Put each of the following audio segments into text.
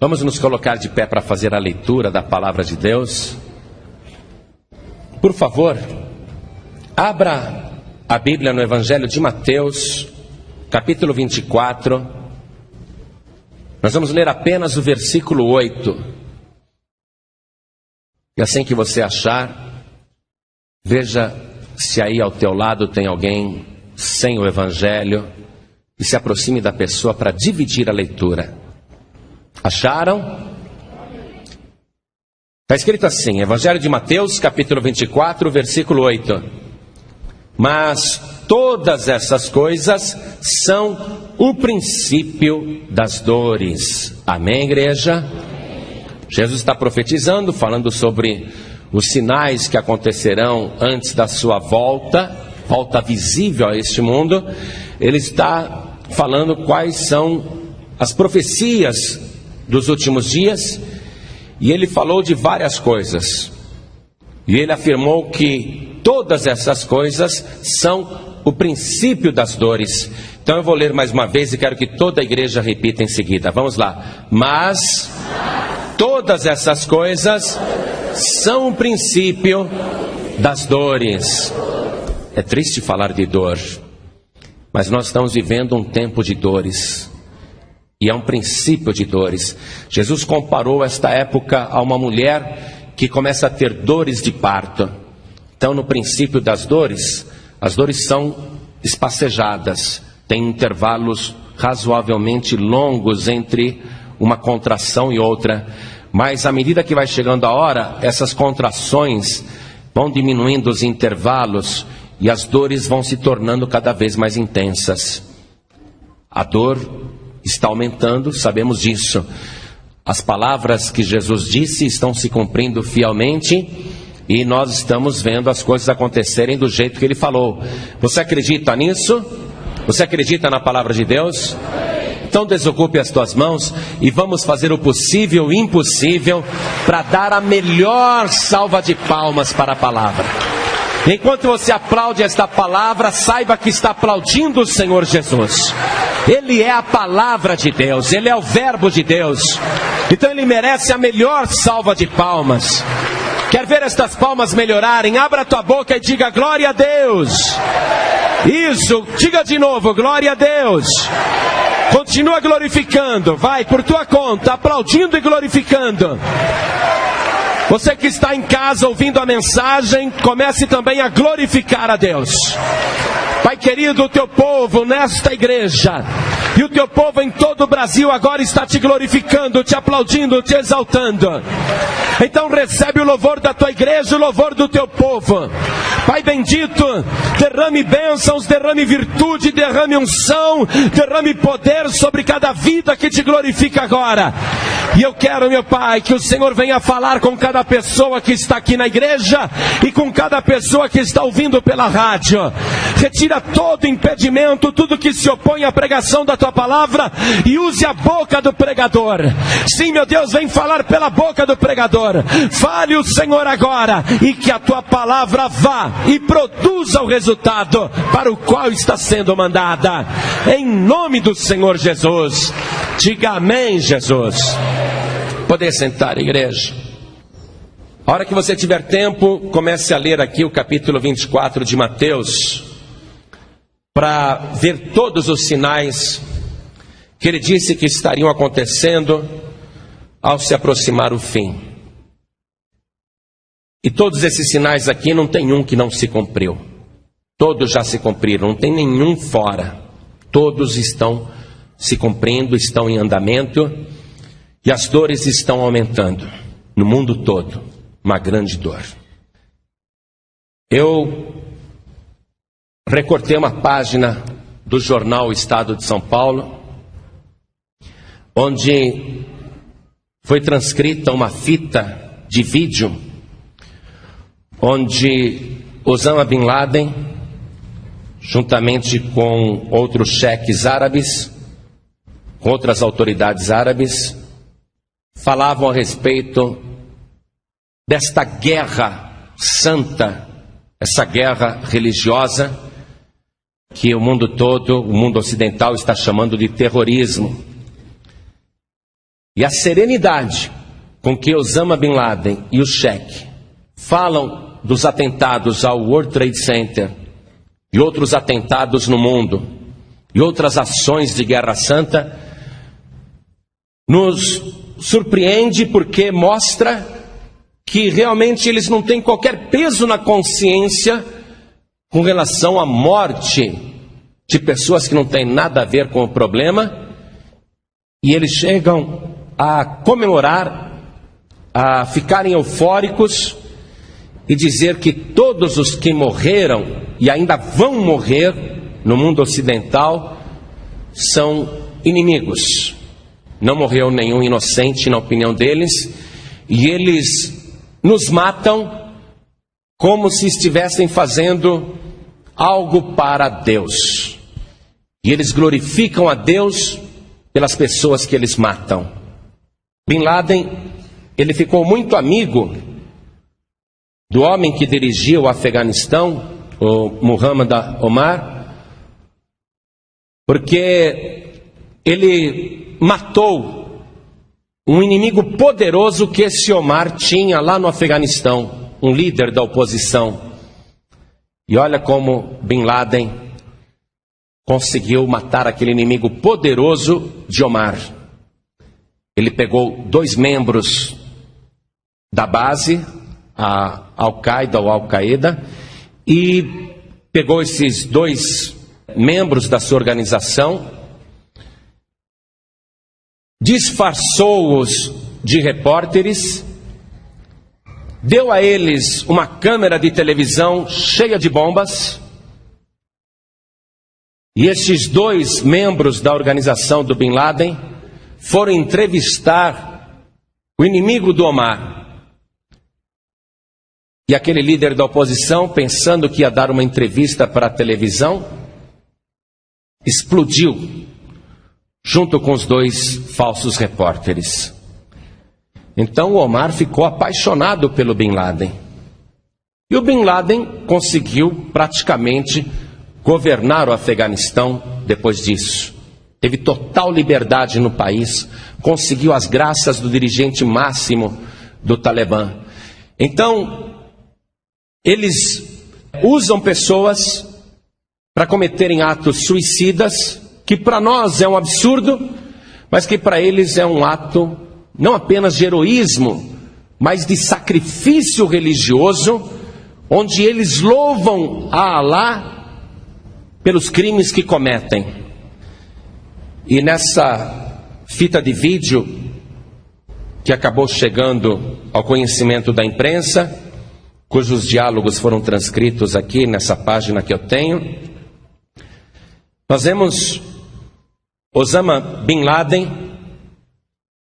Vamos nos colocar de pé para fazer a leitura da palavra de Deus. Por favor, abra a Bíblia no Evangelho de Mateus, capítulo 24. Nós vamos ler apenas o versículo 8. E assim que você achar, veja se aí ao teu lado tem alguém sem o Evangelho e se aproxime da pessoa para dividir a leitura. Acharam? Está escrito assim, Evangelho de Mateus, capítulo 24, versículo 8. Mas todas essas coisas são o princípio das dores. Amém, igreja? Jesus está profetizando, falando sobre os sinais que acontecerão antes da sua volta, volta visível a este mundo. Ele está falando quais são as profecias dos últimos dias, e ele falou de várias coisas. E ele afirmou que todas essas coisas são o princípio das dores. Então eu vou ler mais uma vez e quero que toda a igreja repita em seguida. Vamos lá. Mas todas essas coisas são o princípio das dores. É triste falar de dor, mas nós estamos vivendo um tempo de dores. E é um princípio de dores. Jesus comparou esta época a uma mulher que começa a ter dores de parto. Então, no princípio das dores, as dores são espacejadas, tem intervalos razoavelmente longos entre uma contração e outra. Mas à medida que vai chegando a hora, essas contrações vão diminuindo os intervalos e as dores vão se tornando cada vez mais intensas. A dor está aumentando, sabemos disso. As palavras que Jesus disse estão se cumprindo fielmente e nós estamos vendo as coisas acontecerem do jeito que ele falou. Você acredita nisso? Você acredita na palavra de Deus? Então desocupe as tuas mãos e vamos fazer o possível e impossível para dar a melhor salva de palmas para a palavra. Enquanto você aplaude esta palavra, saiba que está aplaudindo o Senhor Jesus. Ele é a palavra de Deus, ele é o Verbo de Deus. Então ele merece a melhor salva de palmas. Quer ver estas palmas melhorarem? Abra tua boca e diga glória a Deus. Isso, diga de novo, glória a Deus. Continua glorificando, vai por tua conta, aplaudindo e glorificando. Você que está em casa ouvindo a mensagem, comece também a glorificar a Deus. Pai querido, o teu povo nesta igreja e o teu povo em todo o Brasil agora está te glorificando, te aplaudindo, te exaltando. Então recebe o louvor da tua igreja, o louvor do teu povo. Pai bendito, derrame bênçãos, derrame virtude, derrame unção, derrame poder sobre cada vida que te glorifica agora. E eu quero, meu Pai, que o Senhor venha falar com cada pessoa que está aqui na igreja e com cada pessoa que está ouvindo pela rádio. Retira todo impedimento, tudo que se opõe à pregação da tua palavra e use a boca do pregador. Sim, meu Deus, vem falar pela boca do pregador. Fale o Senhor agora e que a tua palavra vá e produza o resultado para o qual está sendo mandada. Em nome do Senhor Jesus. Diga amém, Jesus. Poder sentar, igreja. A hora que você tiver tempo, comece a ler aqui o capítulo 24 de Mateus, para ver todos os sinais que ele disse que estariam acontecendo ao se aproximar o fim. E todos esses sinais aqui não tem um que não se cumpriu. Todos já se cumpriram, não tem nenhum fora. Todos estão se cumprindo, estão em andamento e as dores estão aumentando no mundo todo. Uma grande dor. Eu recortei uma página do jornal Estado de São Paulo onde foi transcrita uma fita de vídeo onde Osama Bin Laden, juntamente com outros cheques árabes, com outras autoridades árabes, falavam a respeito desta guerra santa, essa guerra religiosa que o mundo todo, o mundo ocidental está chamando de terrorismo. E a serenidade com que Osama Bin Laden e o Sheikh falam dos atentados ao World Trade Center e outros atentados no mundo e outras ações de guerra santa nos surpreende porque mostra que realmente eles não têm qualquer peso na consciência com relação à morte de pessoas que não têm nada a ver com o problema e eles chegam a comemorar, a ficarem eufóricos e dizer que todos os que morreram e ainda vão morrer no mundo ocidental são inimigos. Não morreu nenhum inocente, na opinião deles, e eles nos matam como se estivessem fazendo algo para Deus. E eles glorificam a Deus pelas pessoas que eles matam. Bin Laden, ele ficou muito amigo do homem que dirigia o Afeganistão, o Muhammad Omar, porque ele matou um inimigo poderoso que esse Omar tinha lá no Afeganistão, um líder da oposição. E olha como Bin Laden conseguiu matar aquele inimigo poderoso de Omar. Ele pegou dois membros da base, a Al-Qaeda ou Al-Qaeda, e pegou esses dois membros da sua organização, disfarçou-os de repórteres, deu a eles uma câmera de televisão cheia de bombas, e esses dois membros da organização do Bin Laden foram entrevistar o inimigo do Omar. E aquele líder da oposição, pensando que ia dar uma entrevista para a televisão, explodiu junto com os dois falsos repórteres. Então o Omar ficou apaixonado pelo Bin Laden. E o Bin Laden conseguiu praticamente governar o Afeganistão depois disso teve total liberdade no país, conseguiu as graças do dirigente máximo do Talibã. Então, eles usam pessoas para cometerem atos suicidas, que para nós é um absurdo, mas que para eles é um ato não apenas de heroísmo, mas de sacrifício religioso, onde eles louvam a Alá pelos crimes que cometem. E nessa fita de vídeo que acabou chegando ao conhecimento da imprensa, cujos diálogos foram transcritos aqui nessa página que eu tenho, nós vemos Osama Bin Laden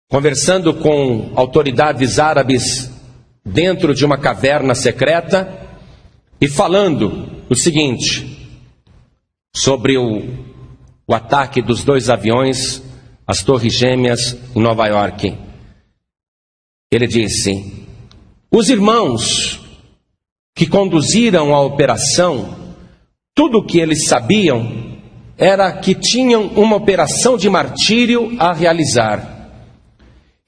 conversando com autoridades árabes dentro de uma caverna secreta e falando o seguinte sobre o o ataque dos dois aviões às Torres Gêmeas em Nova York. Ele disse: Os irmãos que conduziram a operação, tudo o que eles sabiam era que tinham uma operação de martírio a realizar.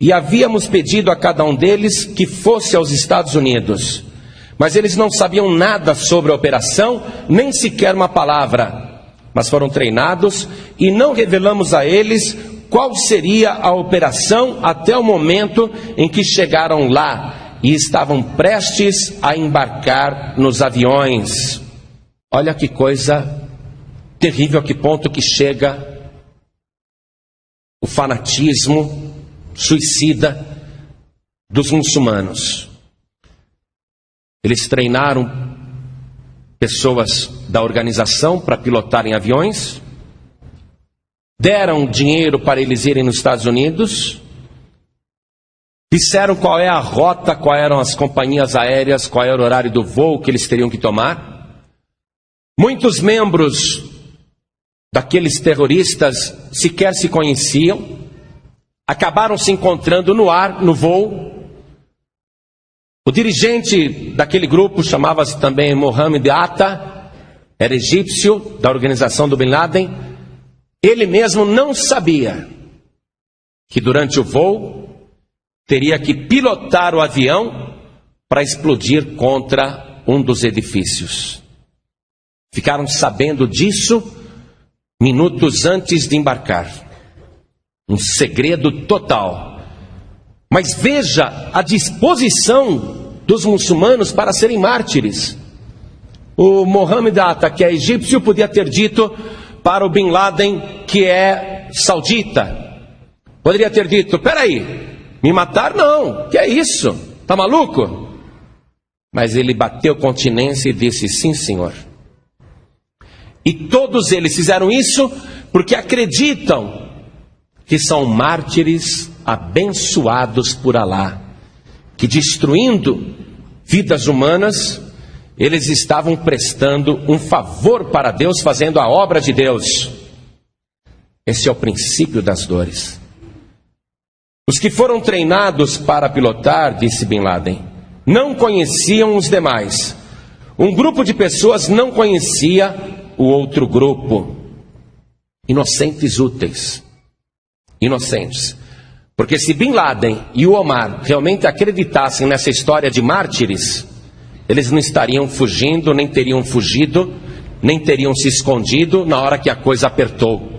E havíamos pedido a cada um deles que fosse aos Estados Unidos. Mas eles não sabiam nada sobre a operação, nem sequer uma palavra mas foram treinados e não revelamos a eles qual seria a operação até o momento em que chegaram lá e estavam prestes a embarcar nos aviões. Olha que coisa terrível, a que ponto que chega o fanatismo suicida dos muçulmanos. Eles treinaram pessoas da organização para pilotarem aviões, deram dinheiro para eles irem nos Estados Unidos, disseram qual é a rota, quais eram as companhias aéreas, qual era o horário do voo que eles teriam que tomar. Muitos membros daqueles terroristas sequer se conheciam, acabaram se encontrando no ar, no voo, o dirigente daquele grupo chamava-se também Mohamed Atta, era egípcio da organização do Bin Laden. Ele mesmo não sabia que durante o voo teria que pilotar o avião para explodir contra um dos edifícios. Ficaram sabendo disso minutos antes de embarcar. Um segredo total. Mas veja a disposição dos muçulmanos para serem mártires. O Mohammed Atta, que é egípcio, podia ter dito para o Bin Laden, que é saudita. Poderia ter dito: peraí, me matar não, que é isso? Tá maluco? Mas ele bateu continência e disse: sim, senhor. E todos eles fizeram isso porque acreditam que são mártires abençoados por Alá, que destruindo vidas humanas, eles estavam prestando um favor para Deus, fazendo a obra de Deus. Esse é o princípio das dores. Os que foram treinados para pilotar, disse Bin Laden, não conheciam os demais. Um grupo de pessoas não conhecia o outro grupo. Inocentes úteis. Inocentes. Porque se Bin Laden e o Omar realmente acreditassem nessa história de mártires, eles não estariam fugindo, nem teriam fugido, nem teriam se escondido na hora que a coisa apertou.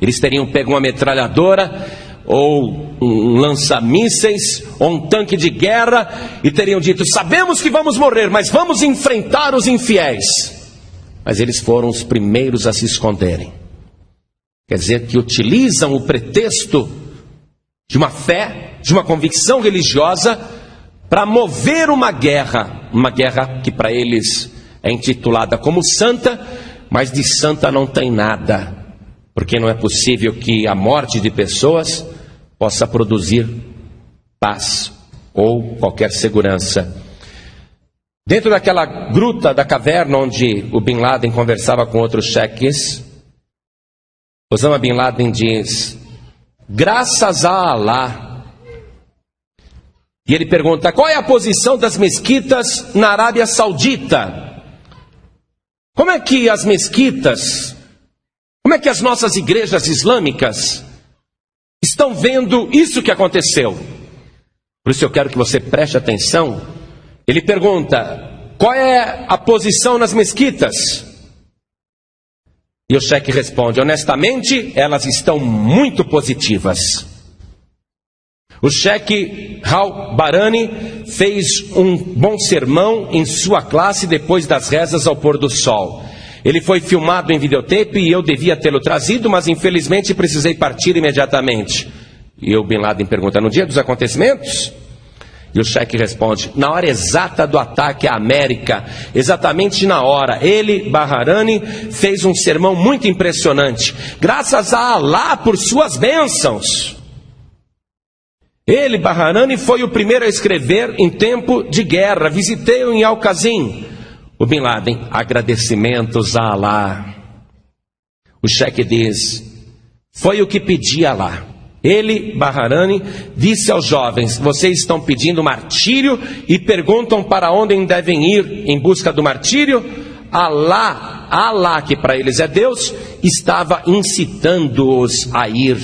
Eles teriam pego uma metralhadora ou um lança-mísseis, ou um tanque de guerra, e teriam dito: Sabemos que vamos morrer, mas vamos enfrentar os infiéis. Mas eles foram os primeiros a se esconderem. Quer dizer, que utilizam o pretexto de uma fé, de uma convicção religiosa, para mover uma guerra, uma guerra que para eles é intitulada como santa, mas de santa não tem nada, porque não é possível que a morte de pessoas possa produzir paz ou qualquer segurança. Dentro daquela gruta da caverna onde o Bin Laden conversava com outros cheques, Osama Bin Laden diz: Graças a Allah, e ele pergunta: qual é a posição das mesquitas na Arábia Saudita? Como é que as mesquitas, como é que as nossas igrejas islâmicas estão vendo isso que aconteceu? Por isso eu quero que você preste atenção. Ele pergunta: qual é a posição nas mesquitas? E o cheque responde: honestamente, elas estão muito positivas. O cheque Hal Barani fez um bom sermão em sua classe depois das rezas ao pôr do sol. Ele foi filmado em videotape e eu devia tê-lo trazido, mas infelizmente precisei partir imediatamente. E o Bin Laden pergunta: no dia dos acontecimentos? E o cheque responde: na hora exata do ataque à América, exatamente na hora, ele, Baharani, fez um sermão muito impressionante. Graças a Alá por suas bênçãos. Ele, Baharani, foi o primeiro a escrever em tempo de guerra. Visitei-o em Al-Qazim. O Bin Laden, agradecimentos a Alá. O cheque diz: Foi o que pedi a Alá. Ele, Baharani, disse aos jovens: Vocês estão pedindo martírio e perguntam para onde devem ir em busca do martírio? Alá, Alá, que para eles é Deus, estava incitando-os a ir.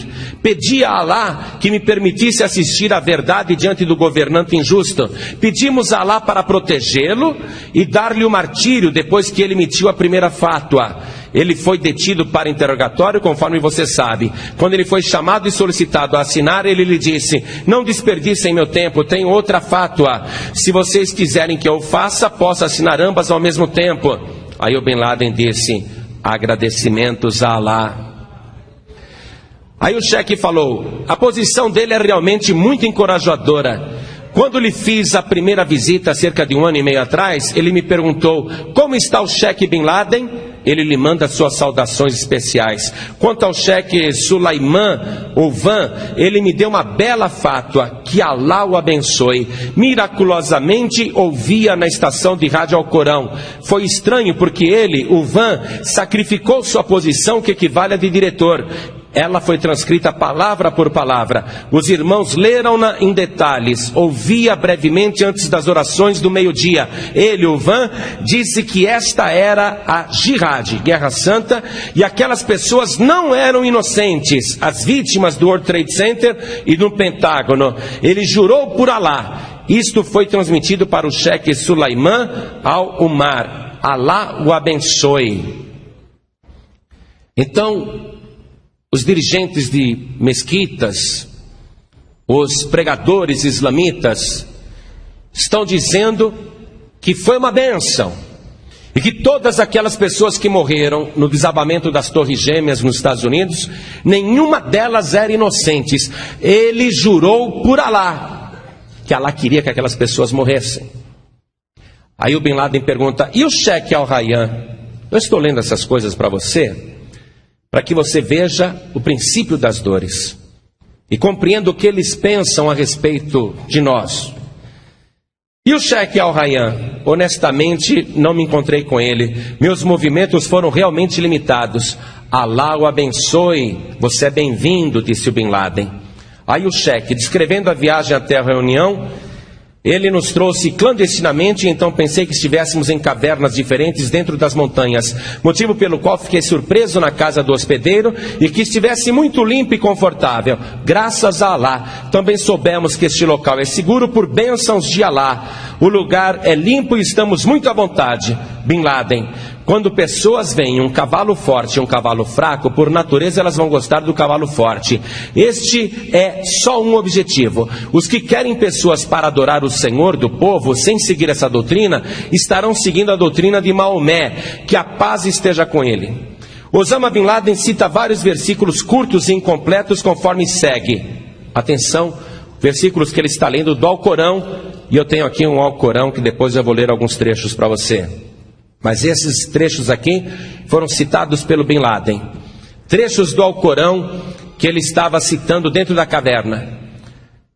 Pedia a Alá que me permitisse assistir à verdade diante do governante injusto. Pedimos a Alá para protegê-lo e dar-lhe o martírio depois que ele emitiu a primeira fátua. Ele foi detido para interrogatório, conforme você sabe. Quando ele foi chamado e solicitado a assinar, ele lhe disse: Não desperdicem meu tempo, tenho outra fátua. Se vocês quiserem que eu faça, posso assinar ambas ao mesmo tempo. Aí o Bin Laden disse: agradecimentos a Alá. Aí o cheque falou: a posição dele é realmente muito encorajadora. Quando lhe fiz a primeira visita, cerca de um ano e meio atrás, ele me perguntou: como está o cheque Bin Laden? Ele lhe manda suas saudações especiais. Quanto ao cheque Sulaiman ou Van, ele me deu uma bela fátua, que Alá o abençoe. Miraculosamente ouvia na estação de rádio ao Corão. Foi estranho porque ele, o Van, sacrificou sua posição que equivale a de diretor ela foi transcrita palavra por palavra. Os irmãos leram-na em detalhes. Ouvia brevemente antes das orações do meio-dia. Ele, o Van, disse que esta era a jihad, guerra santa, e aquelas pessoas não eram inocentes, as vítimas do World Trade Center e do Pentágono. Ele jurou por Alá. Isto foi transmitido para o chefe Sulaiman al-Umar. Alá o abençoe. Então, os dirigentes de mesquitas, os pregadores islamitas, estão dizendo que foi uma benção e que todas aquelas pessoas que morreram no desabamento das Torres Gêmeas nos Estados Unidos, nenhuma delas era inocentes. Ele jurou por Alá que Alá queria que aquelas pessoas morressem. Aí o Bin Laden pergunta: e o cheque al-Rayyan? Eu estou lendo essas coisas para você para que você veja o princípio das dores e compreenda o que eles pensam a respeito de nós. E o cheque Al Rayyan? Honestamente, não me encontrei com ele. Meus movimentos foram realmente limitados. Alá o abençoe. Você é bem-vindo, disse o Bin Laden. Aí o cheque, descrevendo a viagem até a reunião, ele nos trouxe clandestinamente, então pensei que estivéssemos em cavernas diferentes dentro das montanhas, motivo pelo qual fiquei surpreso na casa do hospedeiro e que estivesse muito limpo e confortável. Graças a Alá, também soubemos que este local é seguro por bênçãos de Alá. O lugar é limpo e estamos muito à vontade. Bin Laden, quando pessoas veem um cavalo forte e um cavalo fraco, por natureza elas vão gostar do cavalo forte. Este é só um objetivo. Os que querem pessoas para adorar o Senhor do povo, sem seguir essa doutrina, estarão seguindo a doutrina de Maomé. Que a paz esteja com ele. Osama Bin Laden cita vários versículos curtos e incompletos conforme segue. Atenção, versículos que ele está lendo do Alcorão, e eu tenho aqui um Alcorão que depois eu vou ler alguns trechos para você. Mas esses trechos aqui foram citados pelo Bin Laden. Trechos do Alcorão que ele estava citando dentro da caverna.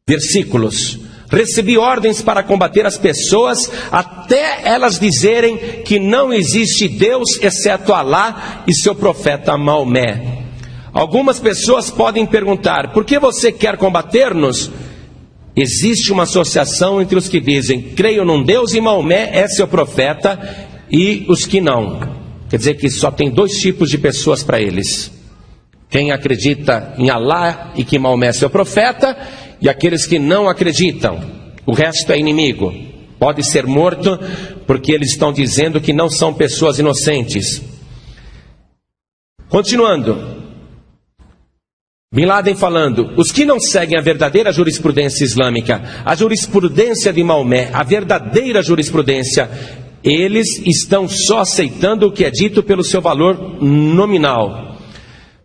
Versículos. Recebi ordens para combater as pessoas até elas dizerem que não existe Deus exceto Alá e seu profeta Maomé. Algumas pessoas podem perguntar: por que você quer combater-nos? Existe uma associação entre os que dizem creio num Deus e Maomé é seu profeta e os que não. Quer dizer que só tem dois tipos de pessoas para eles: quem acredita em Alá e que Maomé é seu profeta, e aqueles que não acreditam. O resto é inimigo. Pode ser morto, porque eles estão dizendo que não são pessoas inocentes. Continuando. Bin Laden falando, os que não seguem a verdadeira jurisprudência islâmica, a jurisprudência de Maomé, a verdadeira jurisprudência, eles estão só aceitando o que é dito pelo seu valor nominal.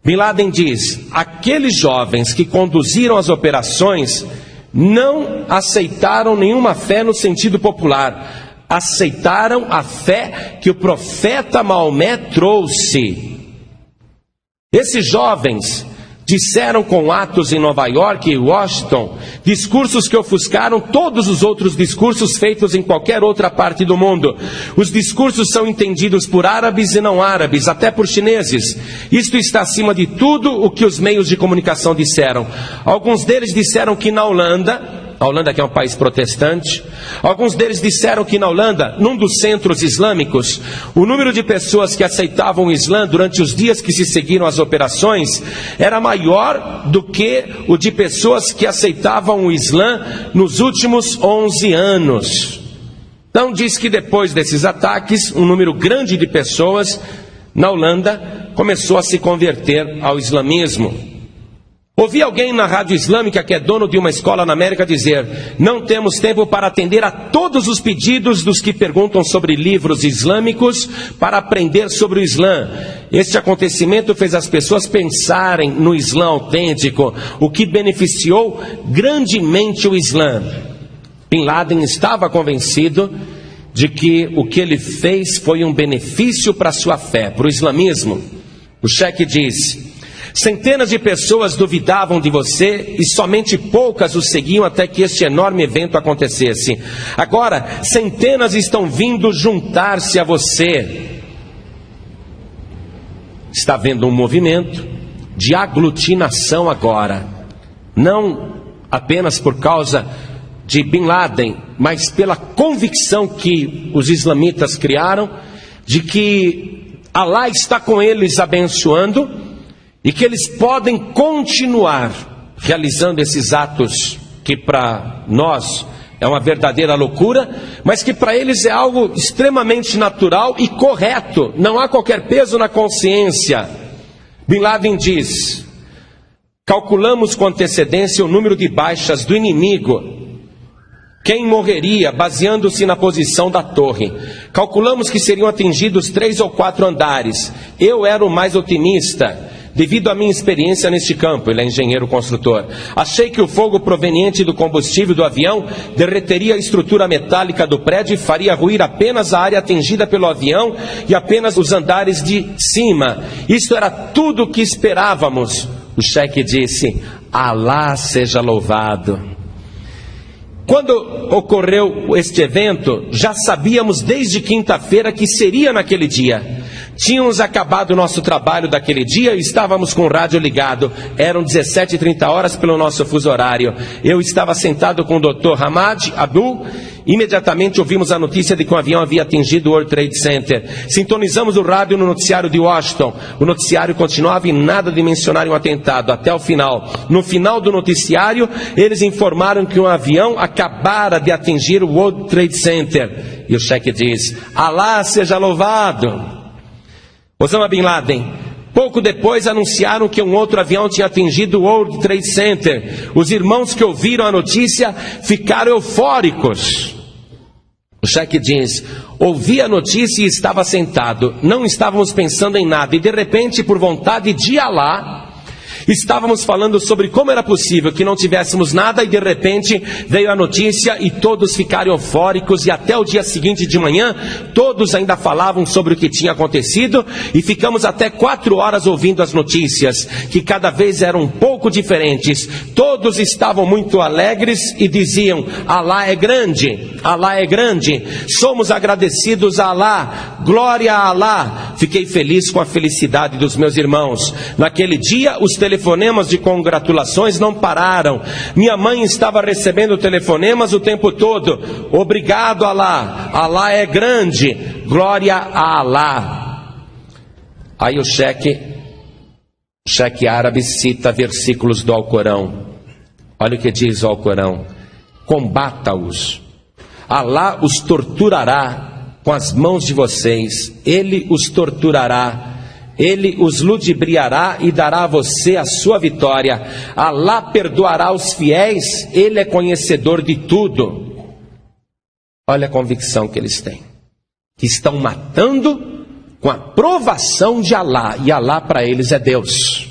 Bin Laden diz: aqueles jovens que conduziram as operações não aceitaram nenhuma fé no sentido popular, aceitaram a fé que o profeta Maomé trouxe. Esses jovens Disseram com atos em Nova York e Washington, discursos que ofuscaram todos os outros discursos feitos em qualquer outra parte do mundo. Os discursos são entendidos por árabes e não árabes, até por chineses. Isto está acima de tudo o que os meios de comunicação disseram. Alguns deles disseram que na Holanda, a Holanda que é um país protestante. Alguns deles disseram que na Holanda, num dos centros islâmicos, o número de pessoas que aceitavam o Islã durante os dias que se seguiram as operações era maior do que o de pessoas que aceitavam o Islã nos últimos 11 anos. Então diz que depois desses ataques, um número grande de pessoas na Holanda começou a se converter ao islamismo. Ouvi alguém na rádio islâmica que é dono de uma escola na América dizer: Não temos tempo para atender a todos os pedidos dos que perguntam sobre livros islâmicos para aprender sobre o Islã. Este acontecimento fez as pessoas pensarem no Islã autêntico, o que beneficiou grandemente o Islã. Bin Laden estava convencido de que o que ele fez foi um benefício para a sua fé, para o islamismo. O cheque diz: Centenas de pessoas duvidavam de você e somente poucas o seguiam até que este enorme evento acontecesse. Agora, centenas estão vindo juntar-se a você. Está vendo um movimento, de aglutinação agora. Não apenas por causa de Bin Laden, mas pela convicção que os islamitas criaram de que Allah está com eles abençoando e que eles podem continuar realizando esses atos que para nós é uma verdadeira loucura, mas que para eles é algo extremamente natural e correto, não há qualquer peso na consciência. Bin Laden diz: calculamos com antecedência o número de baixas do inimigo. Quem morreria baseando-se na posição da torre? Calculamos que seriam atingidos três ou quatro andares. Eu era o mais otimista Devido à minha experiência neste campo, ele é engenheiro construtor, achei que o fogo proveniente do combustível do avião derreteria a estrutura metálica do prédio e faria ruir apenas a área atingida pelo avião e apenas os andares de cima. Isto era tudo o que esperávamos. O cheque disse: Alá seja louvado. Quando ocorreu este evento, já sabíamos desde quinta-feira que seria naquele dia. Tínhamos acabado o nosso trabalho daquele dia e estávamos com o rádio ligado. Eram 17h30 horas pelo nosso fuso horário. Eu estava sentado com o Dr. Hamad Abdul. Imediatamente ouvimos a notícia de que um avião havia atingido o World Trade Center. Sintonizamos o rádio no noticiário de Washington. O noticiário continuava e nada de mencionar um atentado até o final. No final do noticiário, eles informaram que um avião acabara de atingir o World Trade Center. E o cheque diz: Alá seja louvado. Osama Bin Laden. Pouco depois anunciaram que um outro avião tinha atingido o World Trade Center. Os irmãos que ouviram a notícia ficaram eufóricos. O cheque diz: ouvi a notícia e estava sentado. Não estávamos pensando em nada. E de repente, por vontade de Alá, Estávamos falando sobre como era possível que não tivéssemos nada e de repente veio a notícia e todos ficaram eufóricos e até o dia seguinte de manhã todos ainda falavam sobre o que tinha acontecido e ficamos até quatro horas ouvindo as notícias que cada vez eram um pouco diferentes. Todos estavam muito alegres e diziam: Alá é grande, Alá é grande. Somos agradecidos a Alá, glória a Alá. Fiquei feliz com a felicidade dos meus irmãos. Naquele dia os telefones telefonemas de congratulações não pararam. Minha mãe estava recebendo telefonemas o tempo todo. Obrigado, Alá. Alá é grande. Glória a Alá. Aí o cheque, cheque árabe cita versículos do Alcorão. Olha o que diz o Alcorão: combata-os. Alá os torturará com as mãos de vocês, ele os torturará ele os ludibriará e dará a você a sua vitória. Alá perdoará os fiéis, ele é conhecedor de tudo. Olha a convicção que eles têm. Que estão matando com a provação de Alá, e Alá para eles é Deus.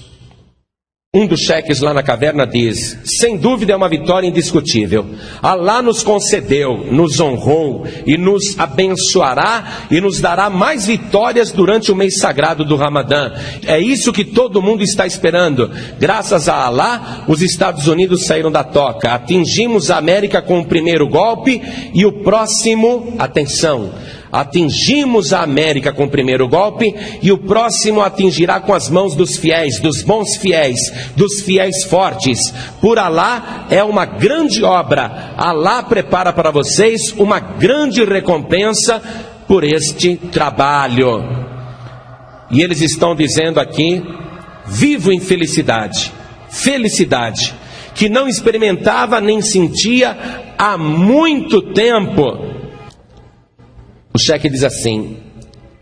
Um dos cheques lá na caverna diz: sem dúvida é uma vitória indiscutível. Alá nos concedeu, nos honrou e nos abençoará e nos dará mais vitórias durante o mês sagrado do Ramadã. É isso que todo mundo está esperando. Graças a Alá, os Estados Unidos saíram da toca. Atingimos a América com o primeiro golpe e o próximo, atenção, Atingimos a América com o primeiro golpe e o próximo atingirá com as mãos dos fiéis, dos bons fiéis, dos fiéis fortes. Por Alá é uma grande obra. Alá prepara para vocês uma grande recompensa por este trabalho. E eles estão dizendo aqui: vivo em felicidade, felicidade, que não experimentava nem sentia há muito tempo o cheque diz assim: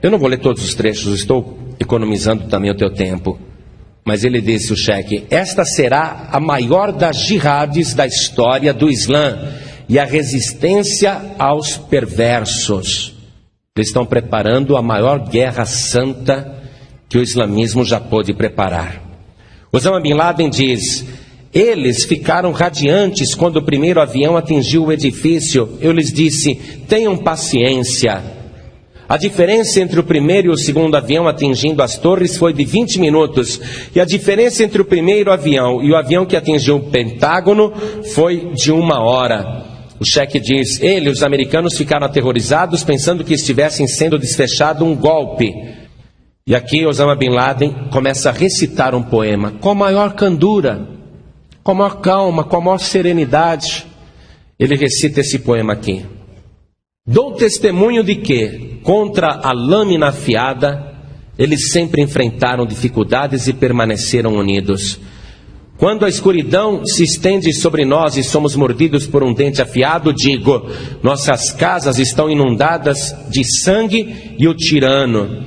Eu não vou ler todos os trechos, estou economizando também o teu tempo. Mas ele disse o cheque: Esta será a maior das jihadis da história do Islã e a resistência aos perversos. Eles estão preparando a maior guerra santa que o islamismo já pôde preparar. Osama Bin Laden diz: eles ficaram radiantes quando o primeiro avião atingiu o edifício. Eu lhes disse: tenham paciência. A diferença entre o primeiro e o segundo avião atingindo as torres foi de 20 minutos. E a diferença entre o primeiro avião e o avião que atingiu o Pentágono foi de uma hora. O cheque diz: ele, os americanos ficaram aterrorizados, pensando que estivessem sendo desfechado um golpe. E aqui Osama Bin Laden começa a recitar um poema com maior candura, com a maior calma, com a maior serenidade. Ele recita esse poema aqui. Dou testemunho de que, contra a lâmina afiada, eles sempre enfrentaram dificuldades e permaneceram unidos. Quando a escuridão se estende sobre nós e somos mordidos por um dente afiado, digo: nossas casas estão inundadas de sangue e o tirano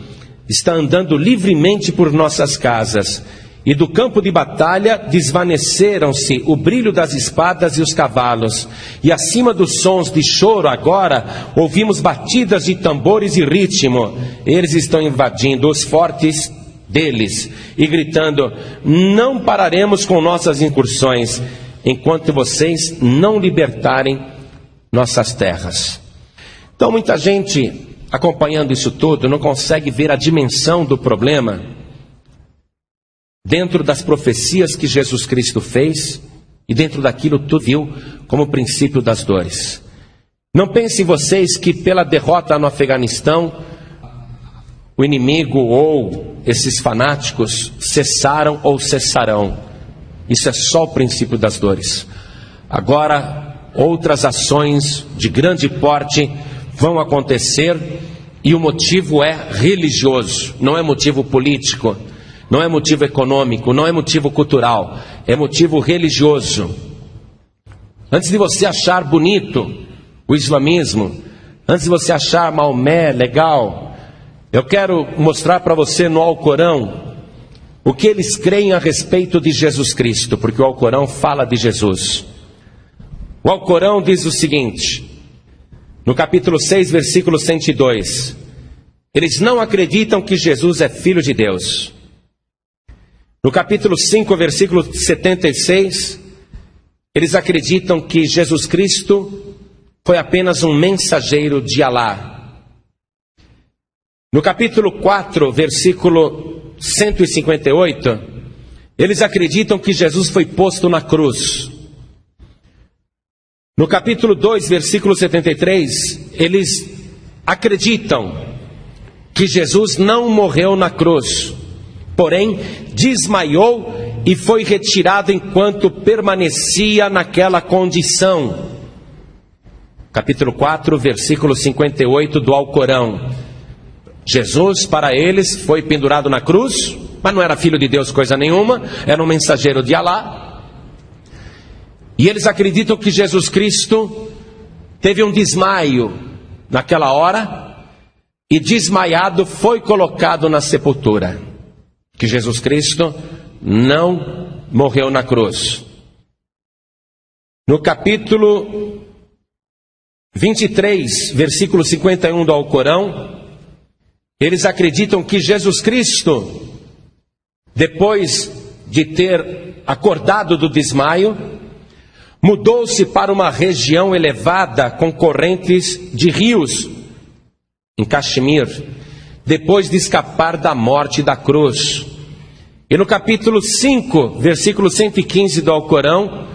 está andando livremente por nossas casas. E do campo de batalha desvaneceram-se o brilho das espadas e os cavalos. E acima dos sons de choro, agora, ouvimos batidas de tambores e ritmo. Eles estão invadindo os fortes deles e gritando: Não pararemos com nossas incursões enquanto vocês não libertarem nossas terras. Então, muita gente acompanhando isso tudo não consegue ver a dimensão do problema dentro das profecias que Jesus Cristo fez e dentro daquilo tu viu como princípio das dores. Não pensem vocês que pela derrota no Afeganistão o inimigo ou esses fanáticos cessaram ou cessarão. Isso é só o princípio das dores. Agora, outras ações de grande porte vão acontecer e o motivo é religioso, não é motivo político, não é motivo econômico, não é motivo cultural, é motivo religioso. Antes de você achar bonito o islamismo, antes de você achar Maomé legal, eu quero mostrar para você no Alcorão o que eles creem a respeito de Jesus Cristo, porque o Alcorão fala de Jesus. O Alcorão diz o seguinte, no capítulo 6, versículo 102: Eles não acreditam que Jesus é filho de Deus. No capítulo 5, versículo 76, eles acreditam que Jesus Cristo foi apenas um mensageiro de Alá, no capítulo 4, versículo 158, eles acreditam que Jesus foi posto na cruz. No capítulo 2, versículo 73, eles acreditam que Jesus não morreu na cruz, porém desmaiou e foi retirado enquanto permanecia naquela condição. Capítulo 4, versículo 58 do Alcorão. Jesus, para eles, foi pendurado na cruz, mas não era filho de Deus coisa nenhuma, era um mensageiro de Alá. E eles acreditam que Jesus Cristo teve um desmaio naquela hora e desmaiado foi colocado na sepultura. Que Jesus Cristo não morreu na cruz. No capítulo 23, versículo 51 do Alcorão, eles acreditam que Jesus Cristo, depois de ter acordado do desmaio, mudou-se para uma região elevada com correntes de rios, em Caxemir, depois de escapar da morte da cruz. E no capítulo 5, versículo 115 do Alcorão,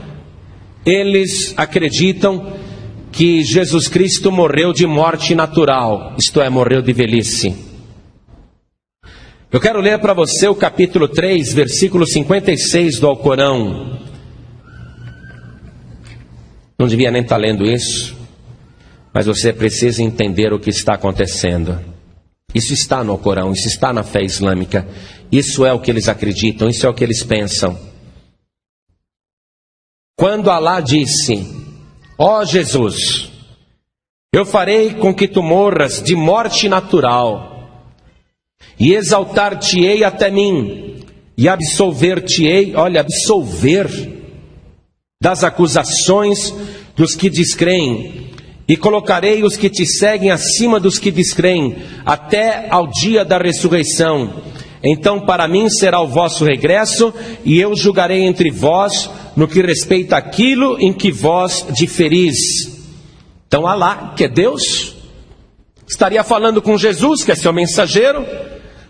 eles acreditam que Jesus Cristo morreu de morte natural, isto é, morreu de velhice. Eu quero ler para você o capítulo 3, versículo 56 do Alcorão. Não devia nem estar tá lendo isso, mas você precisa entender o que está acontecendo. Isso está no Alcorão, isso está na fé islâmica, isso é o que eles acreditam, isso é o que eles pensam. Quando Alá disse: Ó oh Jesus, eu farei com que tu morras de morte natural e exaltar-te-ei até mim, e absolver-te-ei, olha, absolver das acusações dos que descreem, e colocarei os que te seguem acima dos que descreem, até ao dia da ressurreição. Então para mim será o vosso regresso, e eu julgarei entre vós no que respeita aquilo em que vós diferis. Então Alá, que é Deus, estaria falando com Jesus, que é seu mensageiro,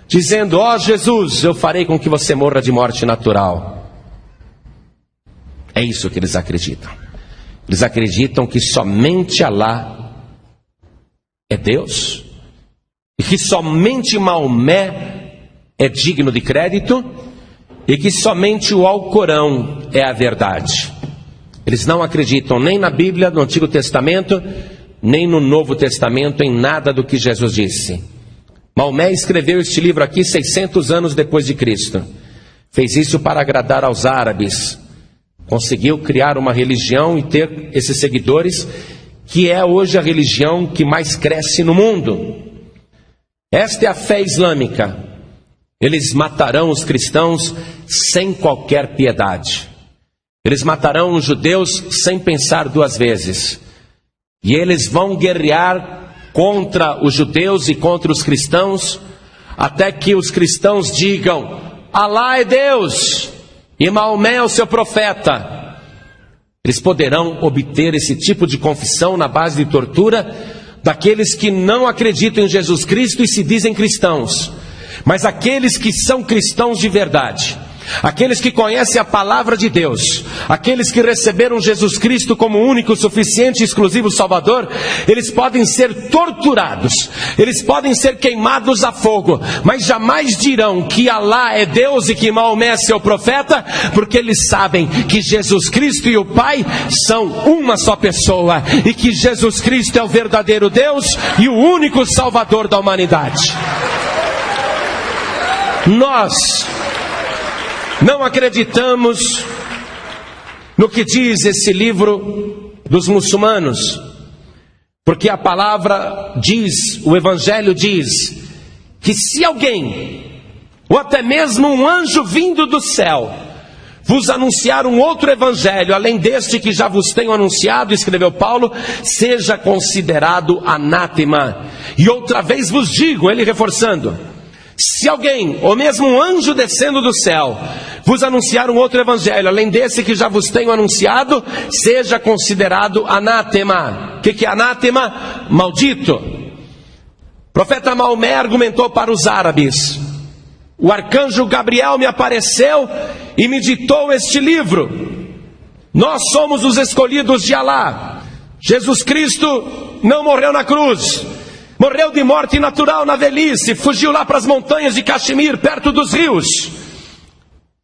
dizendo: Ó oh, Jesus, eu farei com que você morra de morte natural. É isso que eles acreditam. Eles acreditam que somente Alá é Deus e que somente Maomé é digno de crédito e que somente o Alcorão é a verdade. Eles não acreditam nem na Bíblia, no Antigo Testamento, nem no Novo Testamento, em nada do que Jesus disse. Maomé escreveu este livro aqui 600 anos depois de Cristo. Fez isso para agradar aos árabes. Conseguiu criar uma religião e ter esses seguidores, que é hoje a religião que mais cresce no mundo. Esta é a fé islâmica. Eles matarão os cristãos sem qualquer piedade. Eles matarão os judeus sem pensar duas vezes. E eles vão guerrear contra os judeus e contra os cristãos, até que os cristãos digam: Alá é Deus e Maomé é o seu profeta. Eles poderão obter esse tipo de confissão na base de tortura daqueles que não acreditam em Jesus Cristo e se dizem cristãos, mas aqueles que são cristãos de verdade Aqueles que conhecem a palavra de Deus, aqueles que receberam Jesus Cristo como único, suficiente e exclusivo Salvador, eles podem ser torturados, eles podem ser queimados a fogo, mas jamais dirão que Alá é Deus e que Maomé é seu profeta, porque eles sabem que Jesus Cristo e o Pai são uma só pessoa e que Jesus Cristo é o verdadeiro Deus e o único Salvador da humanidade. Nós não acreditamos no que diz esse livro dos muçulmanos, porque a palavra diz, o Evangelho diz, que se alguém, ou até mesmo um anjo vindo do céu, vos anunciar um outro evangelho, além deste que já vos tenho anunciado, escreveu Paulo, seja considerado anátema. E outra vez vos digo, ele reforçando, se alguém, ou mesmo um anjo descendo do céu, vos anunciar um outro evangelho, além desse que já vos tenho anunciado, seja considerado anátema. O que, que é anátema? Maldito. O profeta Maomé argumentou para os árabes: o arcanjo Gabriel me apareceu e me ditou este livro. Nós somos os escolhidos de Alá. Jesus Cristo não morreu na cruz. Morreu de morte natural na velhice, fugiu lá para as montanhas de Caxemir, perto dos rios.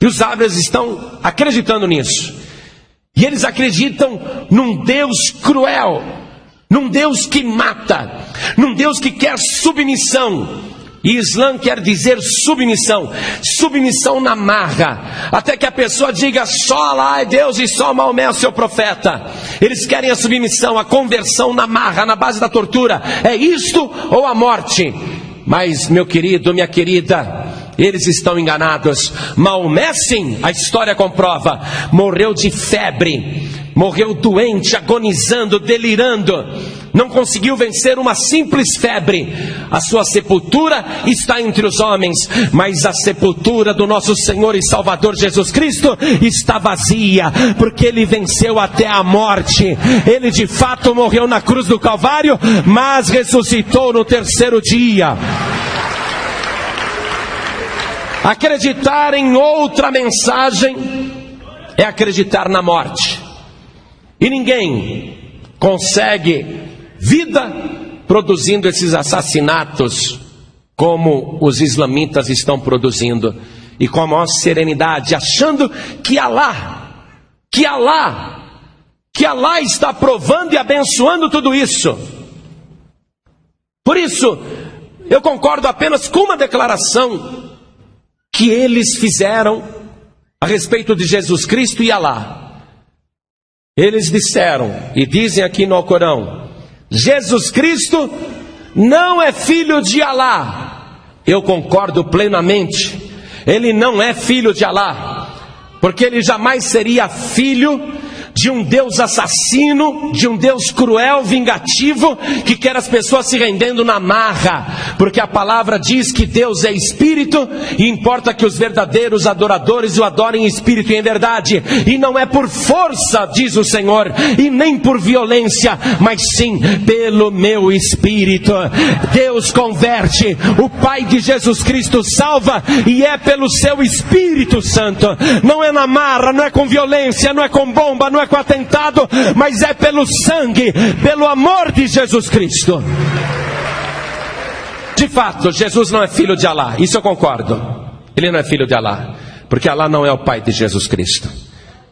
E os árabes estão acreditando nisso. E eles acreditam num Deus cruel, num Deus que mata, num Deus que quer submissão. E Islã quer dizer submissão, submissão na marra, até que a pessoa diga só Allah é Deus e só Maomé é o seu profeta. Eles querem a submissão, a conversão na marra, na base da tortura. É isto ou a morte? Mas, meu querido, minha querida, eles estão enganados. Maomé, sim, a história comprova, morreu de febre, morreu doente, agonizando, delirando. Não conseguiu vencer uma simples febre. A sua sepultura está entre os homens, mas a sepultura do nosso Senhor e Salvador Jesus Cristo está vazia, porque ele venceu até a morte. Ele de fato morreu na cruz do Calvário, mas ressuscitou no terceiro dia. Acreditar em outra mensagem é acreditar na morte. E ninguém consegue vida produzindo esses assassinatos como os islamitas estão produzindo e com a maior serenidade, achando que Alá, que Alá, que Alá está provando e abençoando tudo isso. Por isso, eu concordo apenas com uma declaração que eles fizeram a respeito de Jesus Cristo e Alá. Eles disseram, e dizem aqui no Alcorão: Jesus Cristo não é filho de Alá. Eu concordo plenamente. Ele não é filho de Alá, porque ele jamais seria filho de um Deus assassino, de um Deus cruel, vingativo, que quer as pessoas se rendendo na marra, porque a palavra diz que Deus é espírito e importa que os verdadeiros adoradores o adorem em espírito e em verdade, e não é por força, diz o Senhor, e nem por violência, mas sim pelo meu espírito. Deus converte, o Pai de Jesus Cristo salva, e é pelo seu Espírito Santo, não é na marra, não é com violência, não é com bomba, não é com atentado, mas é pelo sangue, pelo amor de Jesus Cristo. De fato, Jesus não é filho de Alá, isso eu concordo. Ele não é filho de Alá, porque Alá não é o pai de Jesus Cristo.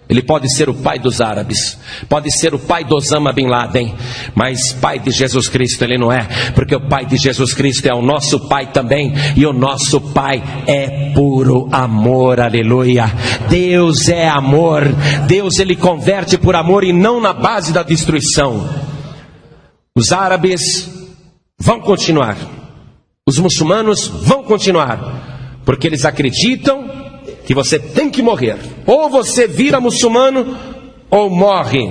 Ele pode ser o pai dos árabes, pode ser o pai do Osama Bin Laden, mas pai de Jesus Cristo ele não é, porque o pai de Jesus Cristo é o nosso pai também, e o nosso pai é puro amor, aleluia. Deus é amor, Deus ele converte por amor e não na base da destruição. Os árabes vão continuar, os muçulmanos vão continuar, porque eles acreditam que você tem que morrer. Ou você vira muçulmano ou morre.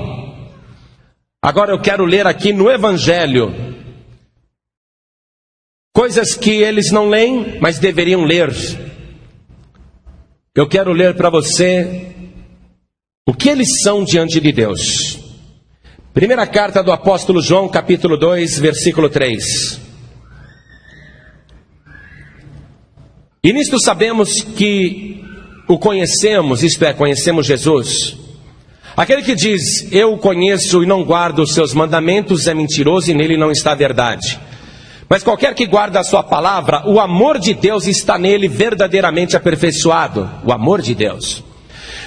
Agora eu quero ler aqui no Evangelho coisas que eles não leem, mas deveriam ler. Eu quero ler para você o que eles são diante de Deus. Primeira carta do apóstolo João, capítulo 2, versículo 3. E nisto sabemos que o conhecemos, isto é, conhecemos Jesus. Aquele que diz, eu o conheço e não guardo os seus mandamentos, é mentiroso e nele não está a verdade. Mas qualquer que guarda a sua palavra, o amor de Deus está nele verdadeiramente aperfeiçoado. O amor de Deus.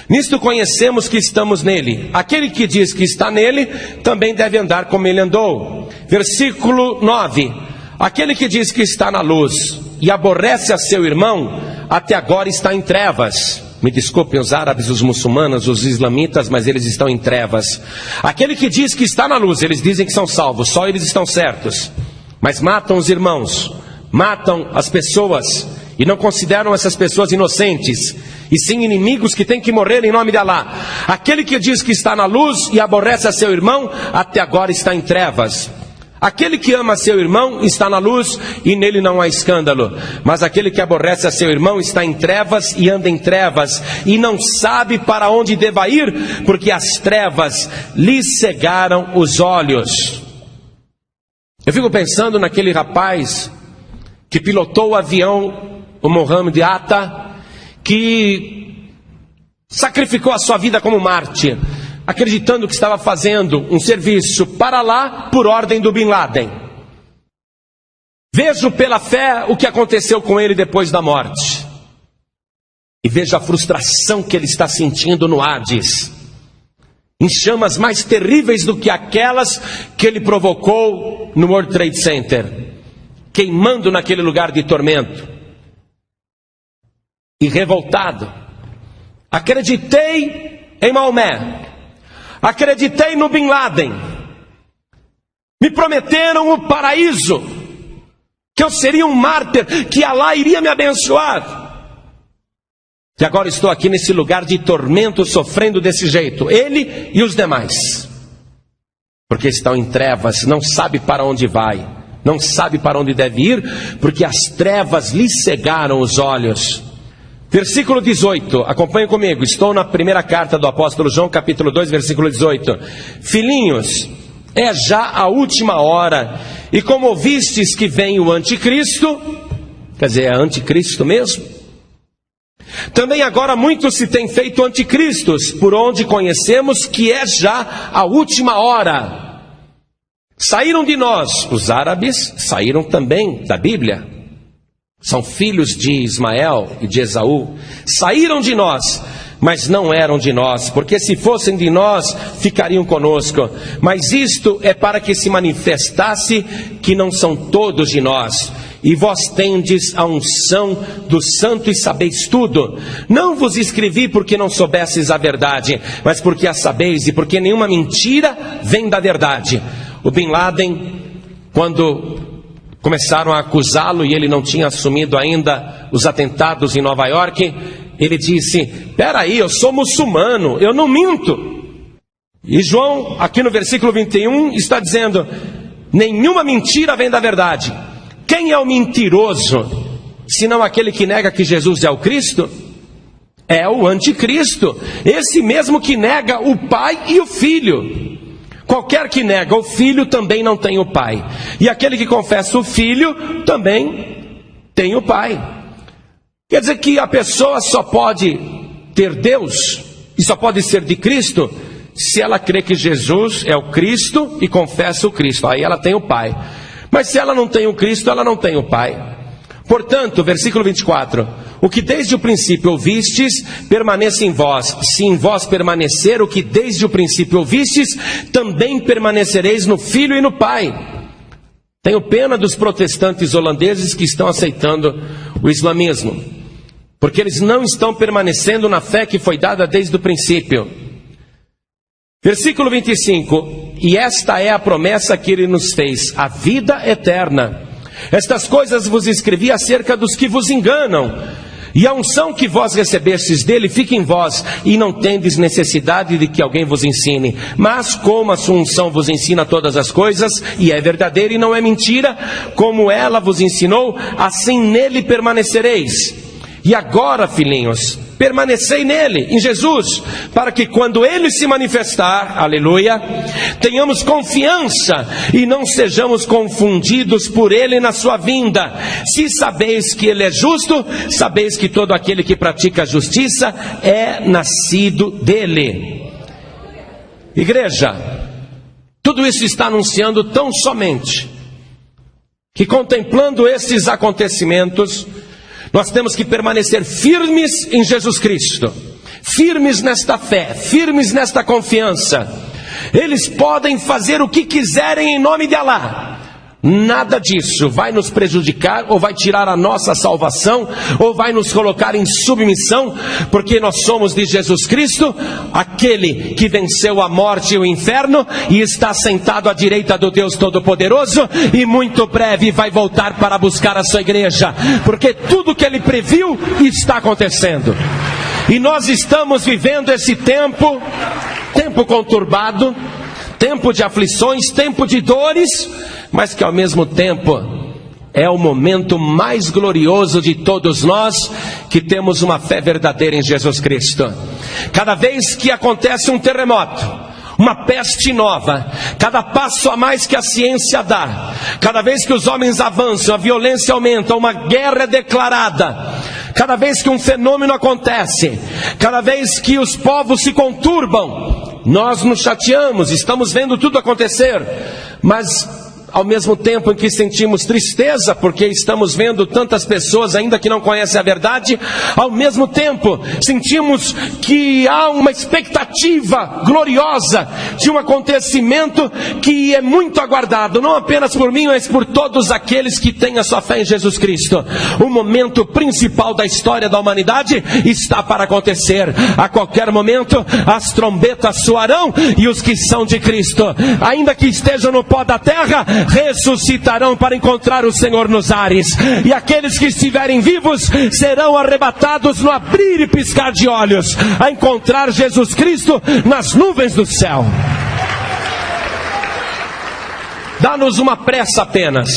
Nisto conhecemos que estamos nele. Aquele que diz que está nele, também deve andar como ele andou. Versículo 9. Aquele que diz que está na luz e aborrece a seu irmão, até agora está em trevas. Me desculpem os árabes, os muçulmanos, os islamitas, mas eles estão em trevas. Aquele que diz que está na luz, eles dizem que são salvos, só eles estão certos. Mas matam os irmãos, matam as pessoas e não consideram essas pessoas inocentes, e sim inimigos que têm que morrer em nome de Alá. Aquele que diz que está na luz e aborrece a seu irmão, até agora está em trevas. Aquele que ama seu irmão está na luz e nele não há escândalo. Mas aquele que aborrece a seu irmão está em trevas e anda em trevas e não sabe para onde deva ir, porque as trevas lhe cegaram os olhos. Eu fico pensando naquele rapaz que pilotou o avião, o Mohamed Atta, que sacrificou a sua vida como mártir acreditando que estava fazendo um serviço para lá por ordem do Bin Laden. Vejo pela fé o que aconteceu com ele depois da morte. E vejo a frustração que ele está sentindo no Hades. Em chamas mais terríveis do que aquelas que ele provocou no World Trade Center, queimando naquele lugar de tormento. E revoltado, acreditei em Maomé, Acreditei no Bin Laden. Me prometeram o paraíso. Que eu seria um mártir, que Allah iria me abençoar. E agora estou aqui nesse lugar de tormento, sofrendo desse jeito. Ele e os demais. Porque estão em trevas, não sabe para onde vai, não sabe para onde deve ir, porque as trevas lhe cegaram os olhos. Versículo 18, acompanhe comigo, estou na primeira carta do apóstolo João, capítulo 2, versículo 18. Filhinhos, é já a última hora, e como ouvistes que vem o anticristo, quer dizer, é anticristo mesmo? Também agora muitos se têm feito anticristos, por onde conhecemos que é já a última hora. Saíram de nós, os árabes saíram também da Bíblia são filhos de Ismael e de Esaú, saíram de nós, mas não eram de nós, porque se fossem de nós, ficariam conosco. Mas isto é para que se manifestasse que não são todos de nós. E vós tendes a unção do santo e sabeis tudo. Não vos escrevi porque não soubesses a verdade, mas porque a sabeis e porque nenhuma mentira vem da verdade. O Bin Laden, quando começaram a acusá-lo e ele não tinha assumido ainda os atentados em Nova York. Ele disse: Peraí, eu sou muçulmano, eu não minto. E João, aqui no versículo 21, está dizendo: Nenhuma mentira vem da verdade. Quem é o mentiroso, senão aquele que nega que Jesus é o Cristo? É o anticristo, esse mesmo que nega o Pai e o Filho. Qualquer que nega o filho também não tem o pai. E aquele que confessa o filho também tem o pai. Quer dizer que a pessoa só pode ter Deus e só pode ser de Cristo se ela crê que Jesus é o Cristo e confessa o Cristo. Aí ela tem o pai. Mas se ela não tem o Cristo, ela não tem o pai. Portanto, versículo 24: o que desde o princípio ouvistes, permaneça em vós. Se em vós permanecer o que desde o princípio ouvistes, também permanecereis no Filho e no Pai. Tenho pena dos protestantes holandeses que estão aceitando o islamismo, porque eles não estão permanecendo na fé que foi dada desde o princípio. Versículo 25: E esta é a promessa que ele nos fez, a vida eterna. Estas coisas vos escrevi acerca dos que vos enganam. E a unção que vós recebestes dele fica em vós, e não tendes necessidade de que alguém vos ensine. Mas como a sua unção vos ensina todas as coisas, e é verdadeira e não é mentira, como ela vos ensinou, assim nele permanecereis. E agora, filhinhos, permanecei nele, em Jesus, para que quando ele se manifestar, aleluia, tenhamos confiança e não sejamos confundidos por ele na sua vinda. Se sabeis que ele é justo, sabeis que todo aquele que pratica a justiça é nascido dele. Igreja, tudo isso está anunciando tão somente que contemplando esses acontecimentos, nós temos que permanecer firmes em Jesus Cristo, firmes nesta fé, firmes nesta confiança. Eles podem fazer o que quiserem em nome de Alá. Nada disso vai nos prejudicar ou vai tirar a nossa salvação ou vai nos colocar em submissão, porque nós somos de Jesus Cristo, aquele que venceu a morte e o inferno e está sentado à direita do Deus Todo-Poderoso e muito breve vai voltar para buscar a sua igreja, porque tudo que ele previu está acontecendo. E nós estamos vivendo esse tempo, tempo conturbado, tempo de aflições, tempo de dores, mas que ao mesmo tempo é o momento mais glorioso de todos nós que temos uma fé verdadeira em Jesus Cristo. Cada vez que acontece um terremoto, uma peste nova, cada passo a mais que a ciência dá, cada vez que os homens avançam, a violência aumenta, uma guerra é declarada, cada vez que um fenômeno acontece, cada vez que os povos se conturbam, nós nos chateamos, estamos vendo tudo acontecer, mas ao mesmo tempo em que sentimos tristeza porque estamos vendo tantas pessoas ainda que não conhecem a verdade, ao mesmo tempo sentimos que há uma expectativa gloriosa de um acontecimento que é muito aguardado, não apenas por mim, mas por todos aqueles que têm a sua fé em Jesus Cristo. O momento principal da história da humanidade está para acontecer. A qualquer momento as trombetas soarão e os que são de Cristo, ainda que estejam no pó da terra, ressuscitarão para encontrar o Senhor nos ares, e aqueles que estiverem vivos serão arrebatados no abrir e piscar de olhos, a encontrar Jesus Cristo nas nuvens do céu. Dá-nos uma pressa apenas.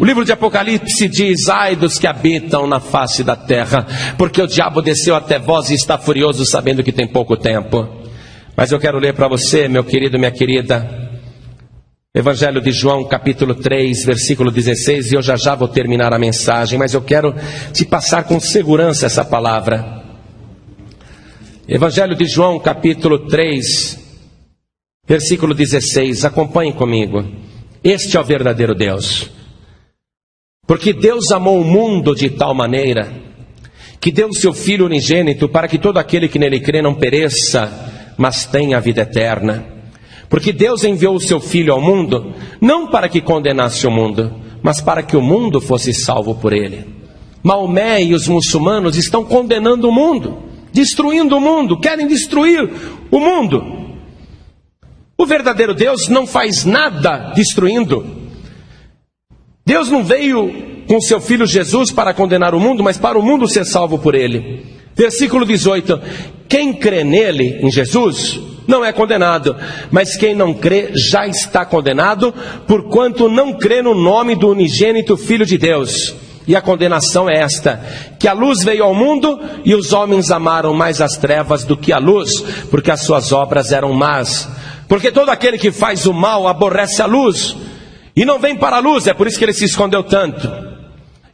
O livro de Apocalipse diz: Ai dos que habitam na face da terra, porque o diabo desceu até vós e está furioso, sabendo que tem pouco tempo. Mas eu quero ler para você, meu querido, minha querida, Evangelho de João, capítulo 3, versículo 16, e eu já já vou terminar a mensagem, mas eu quero te passar com segurança essa palavra. Evangelho de João, capítulo 3, versículo 16, acompanhe comigo. Este é o verdadeiro Deus. Porque Deus amou o mundo de tal maneira que deu o seu Filho unigênito para que todo aquele que nele crê não pereça, mas tenha a vida eterna. Porque Deus enviou o seu Filho ao mundo, não para que condenasse o mundo, mas para que o mundo fosse salvo por ele. Maomé e os muçulmanos estão condenando o mundo, destruindo o mundo, querem destruir o mundo. O verdadeiro Deus não faz nada destruindo. Deus não veio com seu filho Jesus para condenar o mundo, mas para o mundo ser salvo por ele. Versículo 18: Quem crê nele, em Jesus, não é condenado, mas quem não crê já está condenado, porquanto não crê no nome do unigênito Filho de Deus. E a condenação é esta: que a luz veio ao mundo e os homens amaram mais as trevas do que a luz, porque as suas obras eram más. Porque todo aquele que faz o mal aborrece a luz e não vem para a luz, é por isso que ele se escondeu tanto.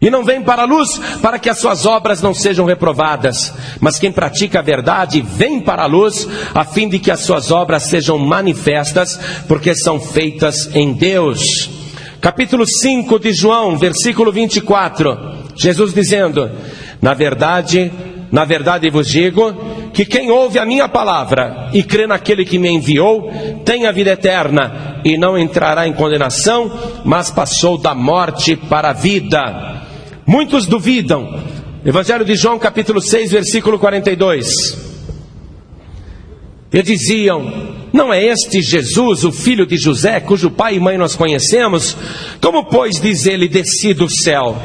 E não vem para a luz para que as suas obras não sejam reprovadas, mas quem pratica a verdade vem para a luz a fim de que as suas obras sejam manifestas, porque são feitas em Deus. Capítulo 5 de João, versículo 24. Jesus dizendo: Na verdade, na verdade vos digo que quem ouve a minha palavra e crê naquele que me enviou, tem a vida eterna e não entrará em condenação, mas passou da morte para a vida. Muitos duvidam. Evangelho de João, capítulo 6, versículo 42. E diziam: Não é este Jesus, o filho de José, cujo pai e mãe nós conhecemos? Como, pois, diz ele, desci do céu?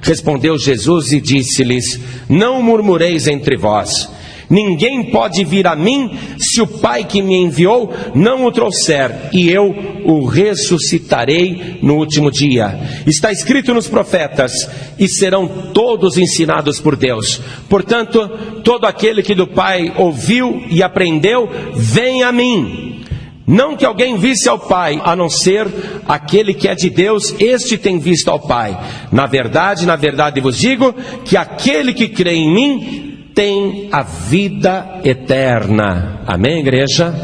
Respondeu Jesus e disse-lhes: Não murmureis entre vós. Ninguém pode vir a mim se o Pai que me enviou não o trouxer, e eu o ressuscitarei no último dia. Está escrito nos profetas: e serão todos ensinados por Deus. Portanto, todo aquele que do Pai ouviu e aprendeu, vem a mim. Não que alguém visse ao Pai, a não ser aquele que é de Deus, este tem visto ao Pai. Na verdade, na verdade vos digo que aquele que crê em mim tem a vida eterna. Amém, igreja?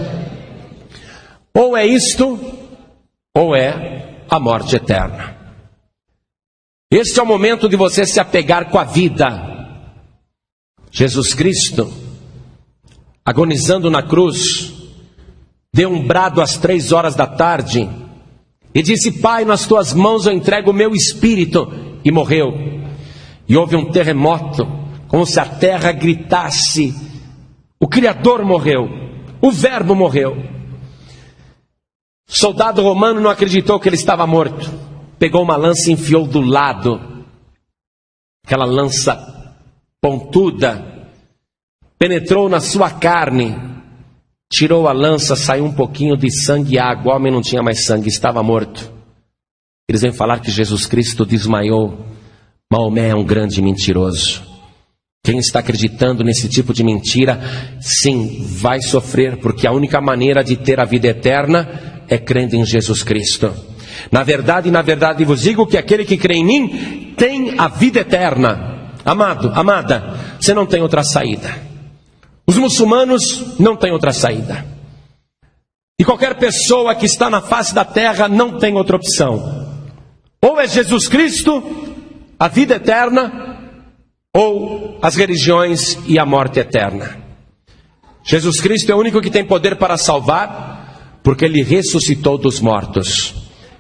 Ou é isto, ou é a morte eterna. Este é o momento de você se apegar com a vida. Jesus Cristo, agonizando na cruz, deu um brado às três horas da tarde e disse: Pai, nas tuas mãos eu entrego o meu espírito. E morreu. E houve um terremoto, como se a terra gritasse: O Criador morreu, o Verbo morreu. O soldado romano não acreditou que ele estava morto. Pegou uma lança e enfiou do lado, aquela lança pontuda, penetrou na sua carne, Tirou a lança, saiu um pouquinho de sangue e água. O homem não tinha mais sangue, estava morto. Eles vêm falar que Jesus Cristo desmaiou. Maomé é um grande mentiroso. Quem está acreditando nesse tipo de mentira, sim, vai sofrer, porque a única maneira de ter a vida eterna é crendo em Jesus Cristo. Na verdade, na verdade vos digo que aquele que crê em mim tem a vida eterna. Amado, amada, você não tem outra saída. Os muçulmanos não têm outra saída. E qualquer pessoa que está na face da terra não tem outra opção. Ou é Jesus Cristo, a vida eterna, ou as religiões e a morte eterna. Jesus Cristo é o único que tem poder para salvar, porque ele ressuscitou dos mortos.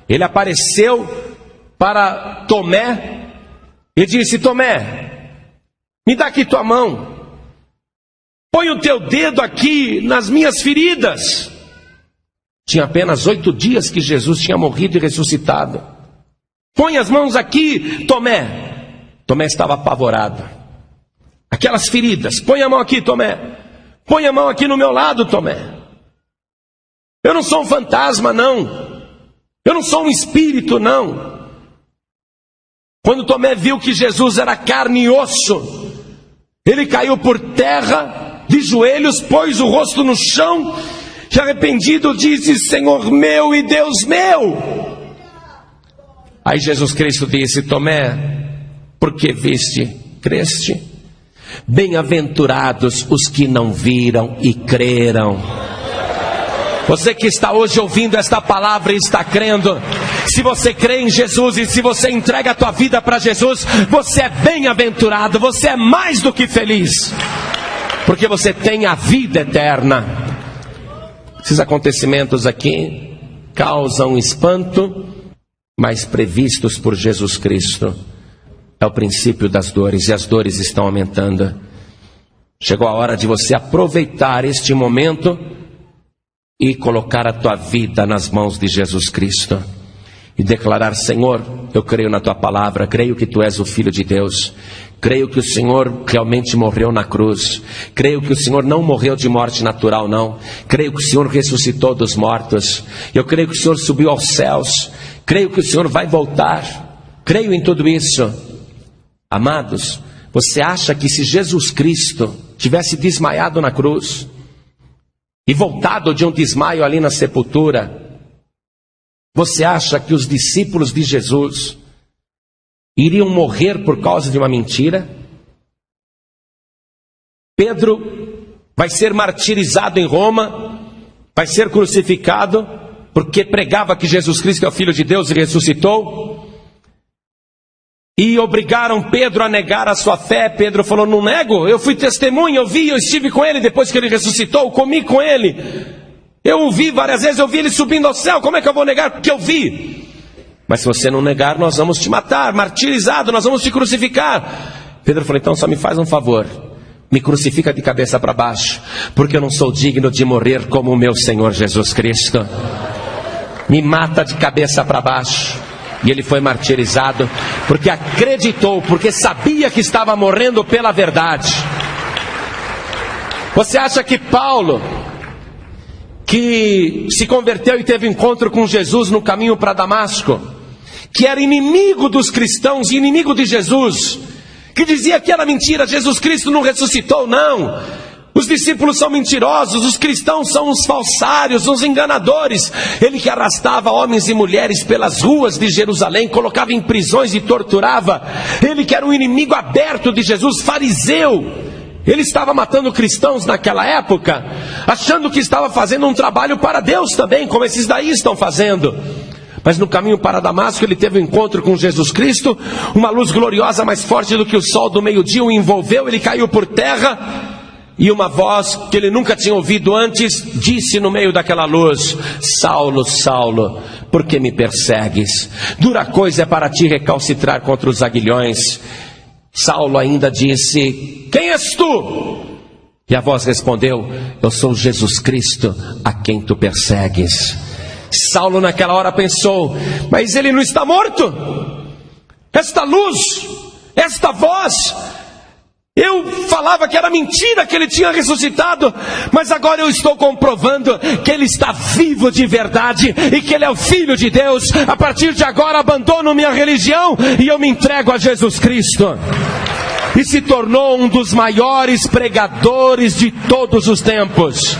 Ele apareceu para Tomé e disse: Tomé, me dá aqui tua mão. Põe o teu dedo aqui nas minhas feridas. Tinha apenas oito dias que Jesus tinha morrido e ressuscitado. Põe as mãos aqui, Tomé. Tomé estava apavorado. Aquelas feridas. Põe a mão aqui, Tomé. Põe a mão aqui no meu lado, Tomé. Eu não sou um fantasma, não. Eu não sou um espírito, não. Quando Tomé viu que Jesus era carne e osso, ele caiu por terra de joelhos, pôs o rosto no chão, e arrependido disse: Senhor meu e Deus meu. Aí Jesus Cristo disse: Tomé, porque viste, creste? Bem-aventurados os que não viram e creram. Você que está hoje ouvindo esta palavra e está crendo, se você crê em Jesus e se você entrega a tua vida para Jesus, você é bem-aventurado, você é mais do que feliz porque você tem a vida eterna. Esses acontecimentos aqui causam espanto, mas previstos por Jesus Cristo. É o princípio das dores e as dores estão aumentando. Chegou a hora de você aproveitar este momento e colocar a tua vida nas mãos de Jesus Cristo e declarar: Senhor, eu creio na tua palavra, creio que tu és o Filho de Deus, creio que o Senhor realmente morreu na cruz, creio que o Senhor não morreu de morte natural, não, creio que o Senhor ressuscitou dos mortos, eu creio que o Senhor subiu aos céus, creio que o Senhor vai voltar, creio em tudo isso. Amados, você acha que se Jesus Cristo tivesse desmaiado na cruz e voltado de um desmaio ali na sepultura, você acha que os discípulos de Jesus iriam morrer por causa de uma mentira? Pedro vai ser martirizado em Roma, vai ser crucificado, porque pregava que Jesus Cristo é o Filho de Deus e ressuscitou. E obrigaram Pedro a negar a sua fé. Pedro falou: Não nego, eu fui testemunha, eu vi, eu estive com ele depois que ele ressuscitou, comi com ele. Eu o vi várias vezes, eu vi ele subindo ao céu, como é que eu vou negar? Porque eu vi. Mas se você não negar, nós vamos te matar, martirizado, nós vamos te crucificar. Pedro falou: Então só me faz um favor, me crucifica de cabeça para baixo, porque eu não sou digno de morrer como o meu Senhor Jesus Cristo. Me mata de cabeça para baixo. E ele foi martirizado porque acreditou, porque sabia que estava morrendo pela verdade. Você acha que Paulo, que se converteu e teve encontro com Jesus no caminho para Damasco, que era inimigo dos cristãos e inimigo de Jesus, que dizia que era mentira, Jesus Cristo não ressuscitou, não. Os discípulos são mentirosos, os cristãos são os falsários, os enganadores. Ele que arrastava homens e mulheres pelas ruas de Jerusalém, colocava em prisões e torturava. Ele que era um inimigo aberto de Jesus, fariseu. Ele estava matando cristãos naquela época, achando que estava fazendo um trabalho para Deus também, como esses daí estão fazendo. Mas no caminho para Damasco ele teve um encontro com Jesus Cristo, uma luz gloriosa mais forte do que o sol do meio-dia o envolveu, ele caiu por terra e uma voz que ele nunca tinha ouvido antes disse no meio daquela luz: Saulo, Saulo, por que me persegues? Dura coisa é para ti recalcitrar contra os aguilhões. Saulo ainda disse: Quem és tu? E a voz respondeu: Eu sou Jesus Cristo, a quem tu persegues. Saulo naquela hora pensou: Mas ele não está morto? Esta luz, esta voz, eu falava que era mentira que ele tinha ressuscitado, mas agora eu estou comprovando que ele está vivo de verdade e que ele é o Filho de Deus. A partir de agora abandono minha religião e eu me entrego a Jesus Cristo. E se tornou um dos maiores pregadores de todos os tempos.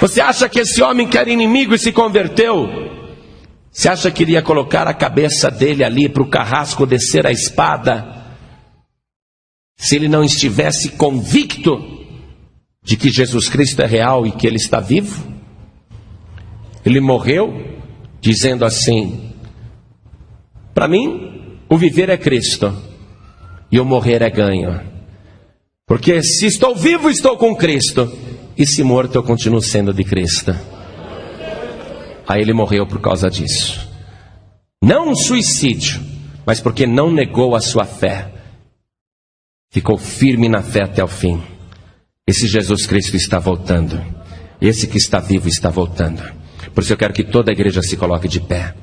Você acha que esse homem que era inimigo e se converteu? Você acha que iria colocar a cabeça dele ali para o carrasco descer a espada? Se ele não estivesse convicto de que Jesus Cristo é real e que ele está vivo, ele morreu dizendo assim: Para mim, o viver é Cristo e o morrer é ganho. Porque se estou vivo, estou com Cristo, e se morto, eu continuo sendo de Cristo. Aí ele morreu por causa disso. Não um suicídio, mas porque não negou a sua fé ficou firme na fé até o fim. Esse Jesus Cristo está voltando. Esse que está vivo está voltando. Por isso eu quero que toda a igreja se coloque de pé.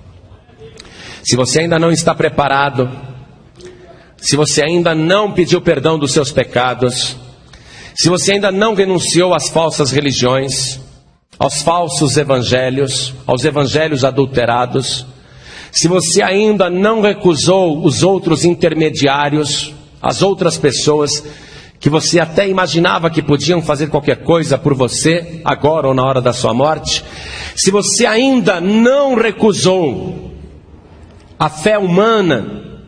Se você ainda não está preparado, se você ainda não pediu perdão dos seus pecados, se você ainda não renunciou às falsas religiões, aos falsos evangelhos, aos evangelhos adulterados, se você ainda não recusou os outros intermediários, as outras pessoas que você até imaginava que podiam fazer qualquer coisa por você, agora ou na hora da sua morte, se você ainda não recusou a fé humana,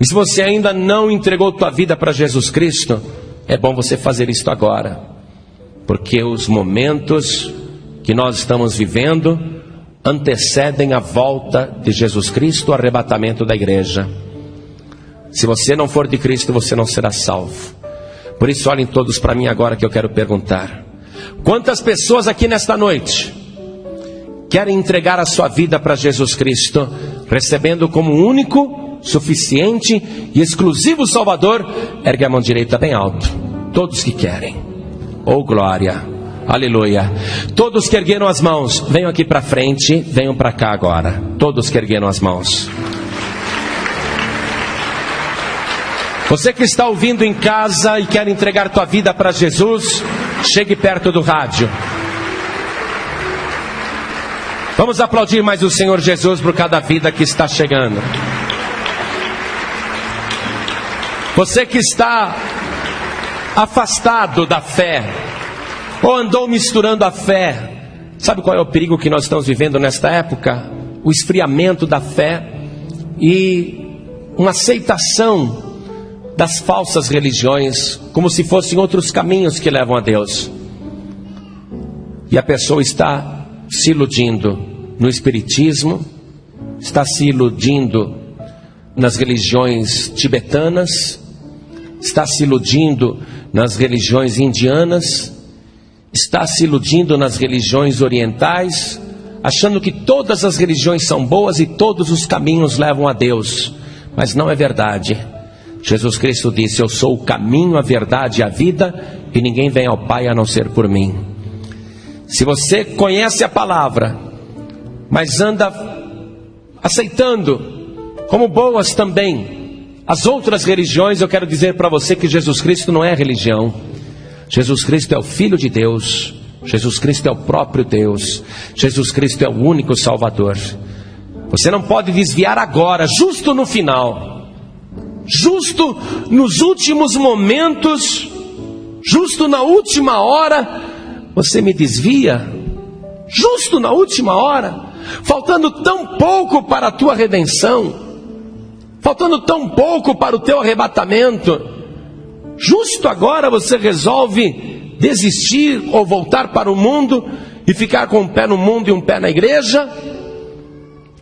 e se você ainda não entregou tua vida para Jesus Cristo, é bom você fazer isto agora, porque os momentos que nós estamos vivendo antecedem a volta de Jesus Cristo, o arrebatamento da igreja. Se você não for de Cristo, você não será salvo. Por isso, olhem todos para mim agora que eu quero perguntar: quantas pessoas aqui nesta noite querem entregar a sua vida para Jesus Cristo, recebendo como único, suficiente e exclusivo Salvador? Ergue a mão direita bem alto. Todos que querem. Oh glória. Aleluia. Todos que ergueram as mãos, venham aqui para frente, venham para cá agora. Todos que ergueram as mãos. Você que está ouvindo em casa e quer entregar tua vida para Jesus, chegue perto do rádio. Vamos aplaudir mais o Senhor Jesus por cada vida que está chegando. Você que está afastado da fé, ou andou misturando a fé, sabe qual é o perigo que nós estamos vivendo nesta época? O esfriamento da fé e uma aceitação das falsas religiões, como se fossem outros caminhos que levam a Deus. E a pessoa está se iludindo no Espiritismo, está se iludindo nas religiões tibetanas, está se iludindo nas religiões indianas, está se iludindo nas religiões orientais, achando que todas as religiões são boas e todos os caminhos levam a Deus. Mas não é verdade. Jesus Cristo disse: Eu sou o caminho, a verdade e a vida, e ninguém vem ao Pai a não ser por mim. Se você conhece a palavra, mas anda aceitando como boas também as outras religiões, eu quero dizer para você que Jesus Cristo não é religião. Jesus Cristo é o Filho de Deus. Jesus Cristo é o próprio Deus. Jesus Cristo é o único Salvador. Você não pode desviar agora, justo no final, justo nos últimos momentos, justo na última hora, você me desvia, justo na última hora, faltando tão pouco para a tua redenção, faltando tão pouco para o teu arrebatamento, justo agora você resolve desistir ou voltar para o mundo e ficar com um pé no mundo e um pé na igreja?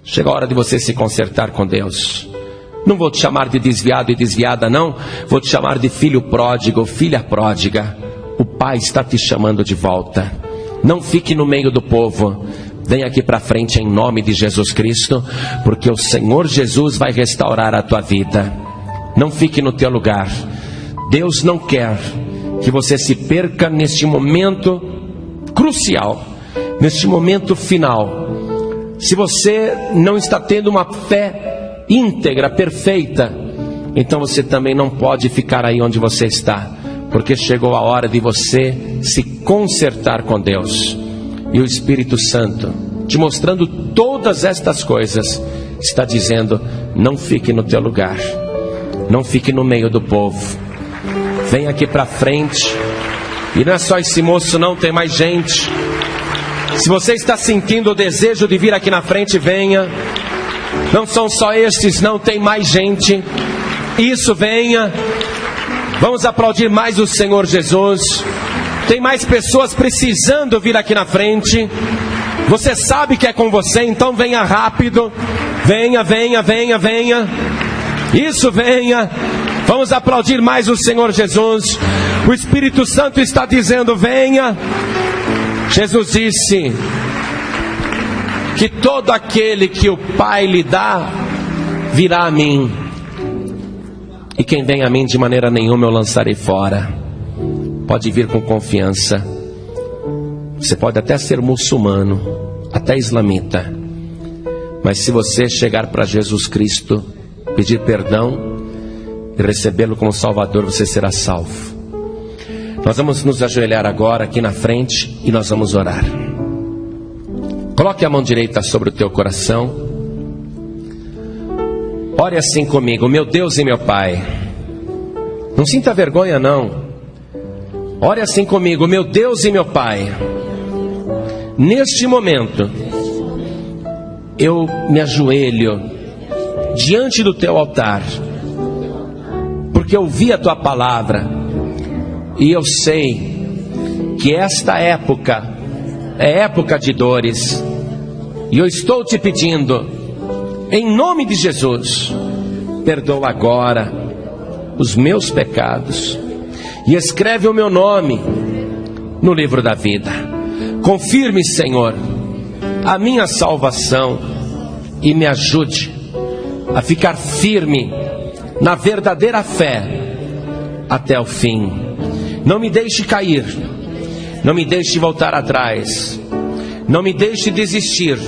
Chega a hora de você se consertar com Deus. Não vou te chamar de desviado e desviada, não. Vou te chamar de filho pródigo, filha pródiga. O Pai está te chamando de volta. Não fique no meio do povo. Vem aqui para frente em nome de Jesus Cristo, porque o Senhor Jesus vai restaurar a tua vida. Não fique no teu lugar. Deus não quer que você se perca neste momento crucial, neste momento final se você não está tendo uma fé íntegra, perfeita, então você também não pode ficar aí onde você está, porque chegou a hora de você se consertar com Deus. E o Espírito Santo, te mostrando todas estas coisas, está dizendo: não fique no teu lugar, não fique no meio do povo, vem aqui para frente. E não é só esse moço, não, tem mais gente. Se você está sentindo o desejo de vir aqui na frente, venha. Não são só estes, não tem mais gente. Isso venha. Vamos aplaudir mais o Senhor Jesus. Tem mais pessoas precisando vir aqui na frente. Você sabe que é com você, então venha rápido. Venha, venha, venha, venha. Isso venha. Vamos aplaudir mais o Senhor Jesus. O Espírito Santo está dizendo: venha. Jesus disse que todo aquele que o Pai lhe dá virá a mim, e quem vem a mim de maneira nenhuma eu lançarei fora. Pode vir com confiança. Você pode até ser muçulmano, até islamita, mas se você chegar para Jesus Cristo, pedir perdão e recebê-lo como Salvador, você será salvo. Nós vamos nos ajoelhar agora aqui na frente e nós vamos orar. Coloque a mão direita sobre o teu coração. Ore assim comigo, meu Deus e meu Pai. Não sinta vergonha, não. Ore assim comigo, meu Deus e meu Pai. Neste momento, eu me ajoelho diante do teu altar, porque eu vi a tua palavra e eu sei que esta época é época de dores. E eu estou te pedindo, em nome de Jesus, perdoa agora os meus pecados e escreve o meu nome no livro da vida. Confirme, Senhor, a minha salvação e me ajude a ficar firme na verdadeira fé até o fim. Não me deixe cair, não me deixe voltar atrás, não me deixe desistir,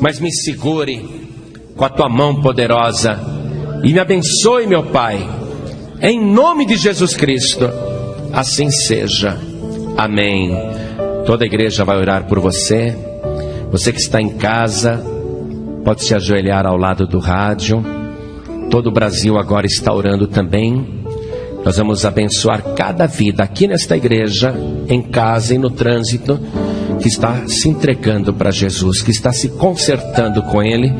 mas me segure com a tua mão poderosa e me abençoe, meu Pai, em nome de Jesus Cristo. Assim seja. Amém. Toda a igreja vai orar por você. Você que está em casa, pode se ajoelhar ao lado do rádio. Todo o Brasil agora está orando também. Nós vamos abençoar cada vida aqui nesta igreja, em casa e no trânsito, que está se entregando para Jesus, que está se consertando com Ele,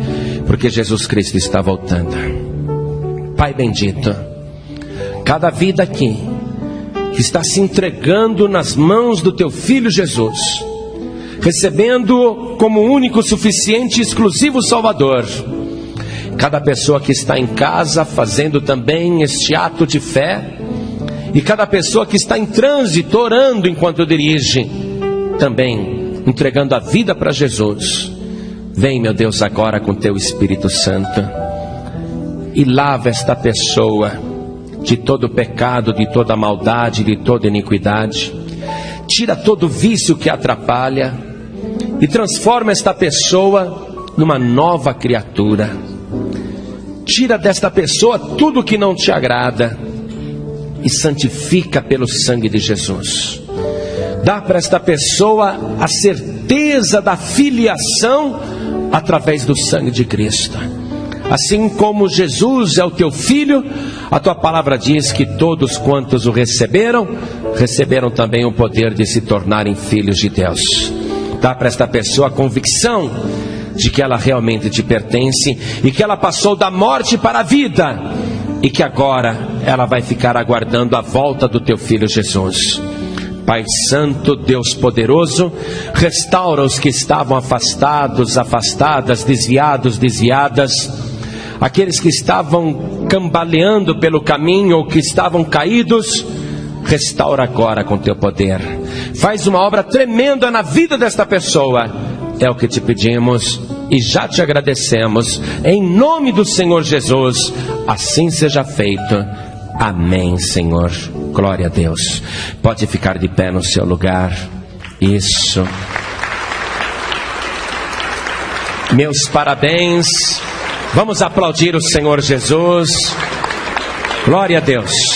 porque Jesus Cristo está voltando. Pai bendito, cada vida aqui que está se entregando nas mãos do Teu Filho Jesus, recebendo como único, suficiente e exclusivo Salvador cada pessoa que está em casa fazendo também este ato de fé, e cada pessoa que está em trânsito orando enquanto dirige, também entregando a vida para Jesus. Vem, meu Deus, agora com teu Espírito Santo e lava esta pessoa de todo pecado, de toda maldade, de toda iniquidade. Tira todo vício que atrapalha e transforma esta pessoa numa nova criatura. Tira desta pessoa tudo que não te agrada e santifica pelo sangue de Jesus. Dá para esta pessoa a certeza da filiação através do sangue de Cristo. Assim como Jesus é o teu filho, a tua palavra diz que todos quantos o receberam, receberam também o poder de se tornarem filhos de Deus. Dá para esta pessoa a convicção de que ela realmente te pertence e que ela passou da morte para a vida e que agora ela vai ficar aguardando a volta do teu filho Jesus. Pai Santo, Deus poderoso, restaura os que estavam afastados, afastadas, desviados, desviadas, aqueles que estavam cambaleando pelo caminho ou que estavam caídos, restaura agora com teu poder. Faz uma obra tremenda na vida desta pessoa. É o que te pedimos e já te agradecemos. Em nome do Senhor Jesus, assim seja feito. Amém, Senhor. Glória a Deus. Pode ficar de pé no seu lugar. Isso. Meus parabéns. Vamos aplaudir o Senhor Jesus. Glória a Deus.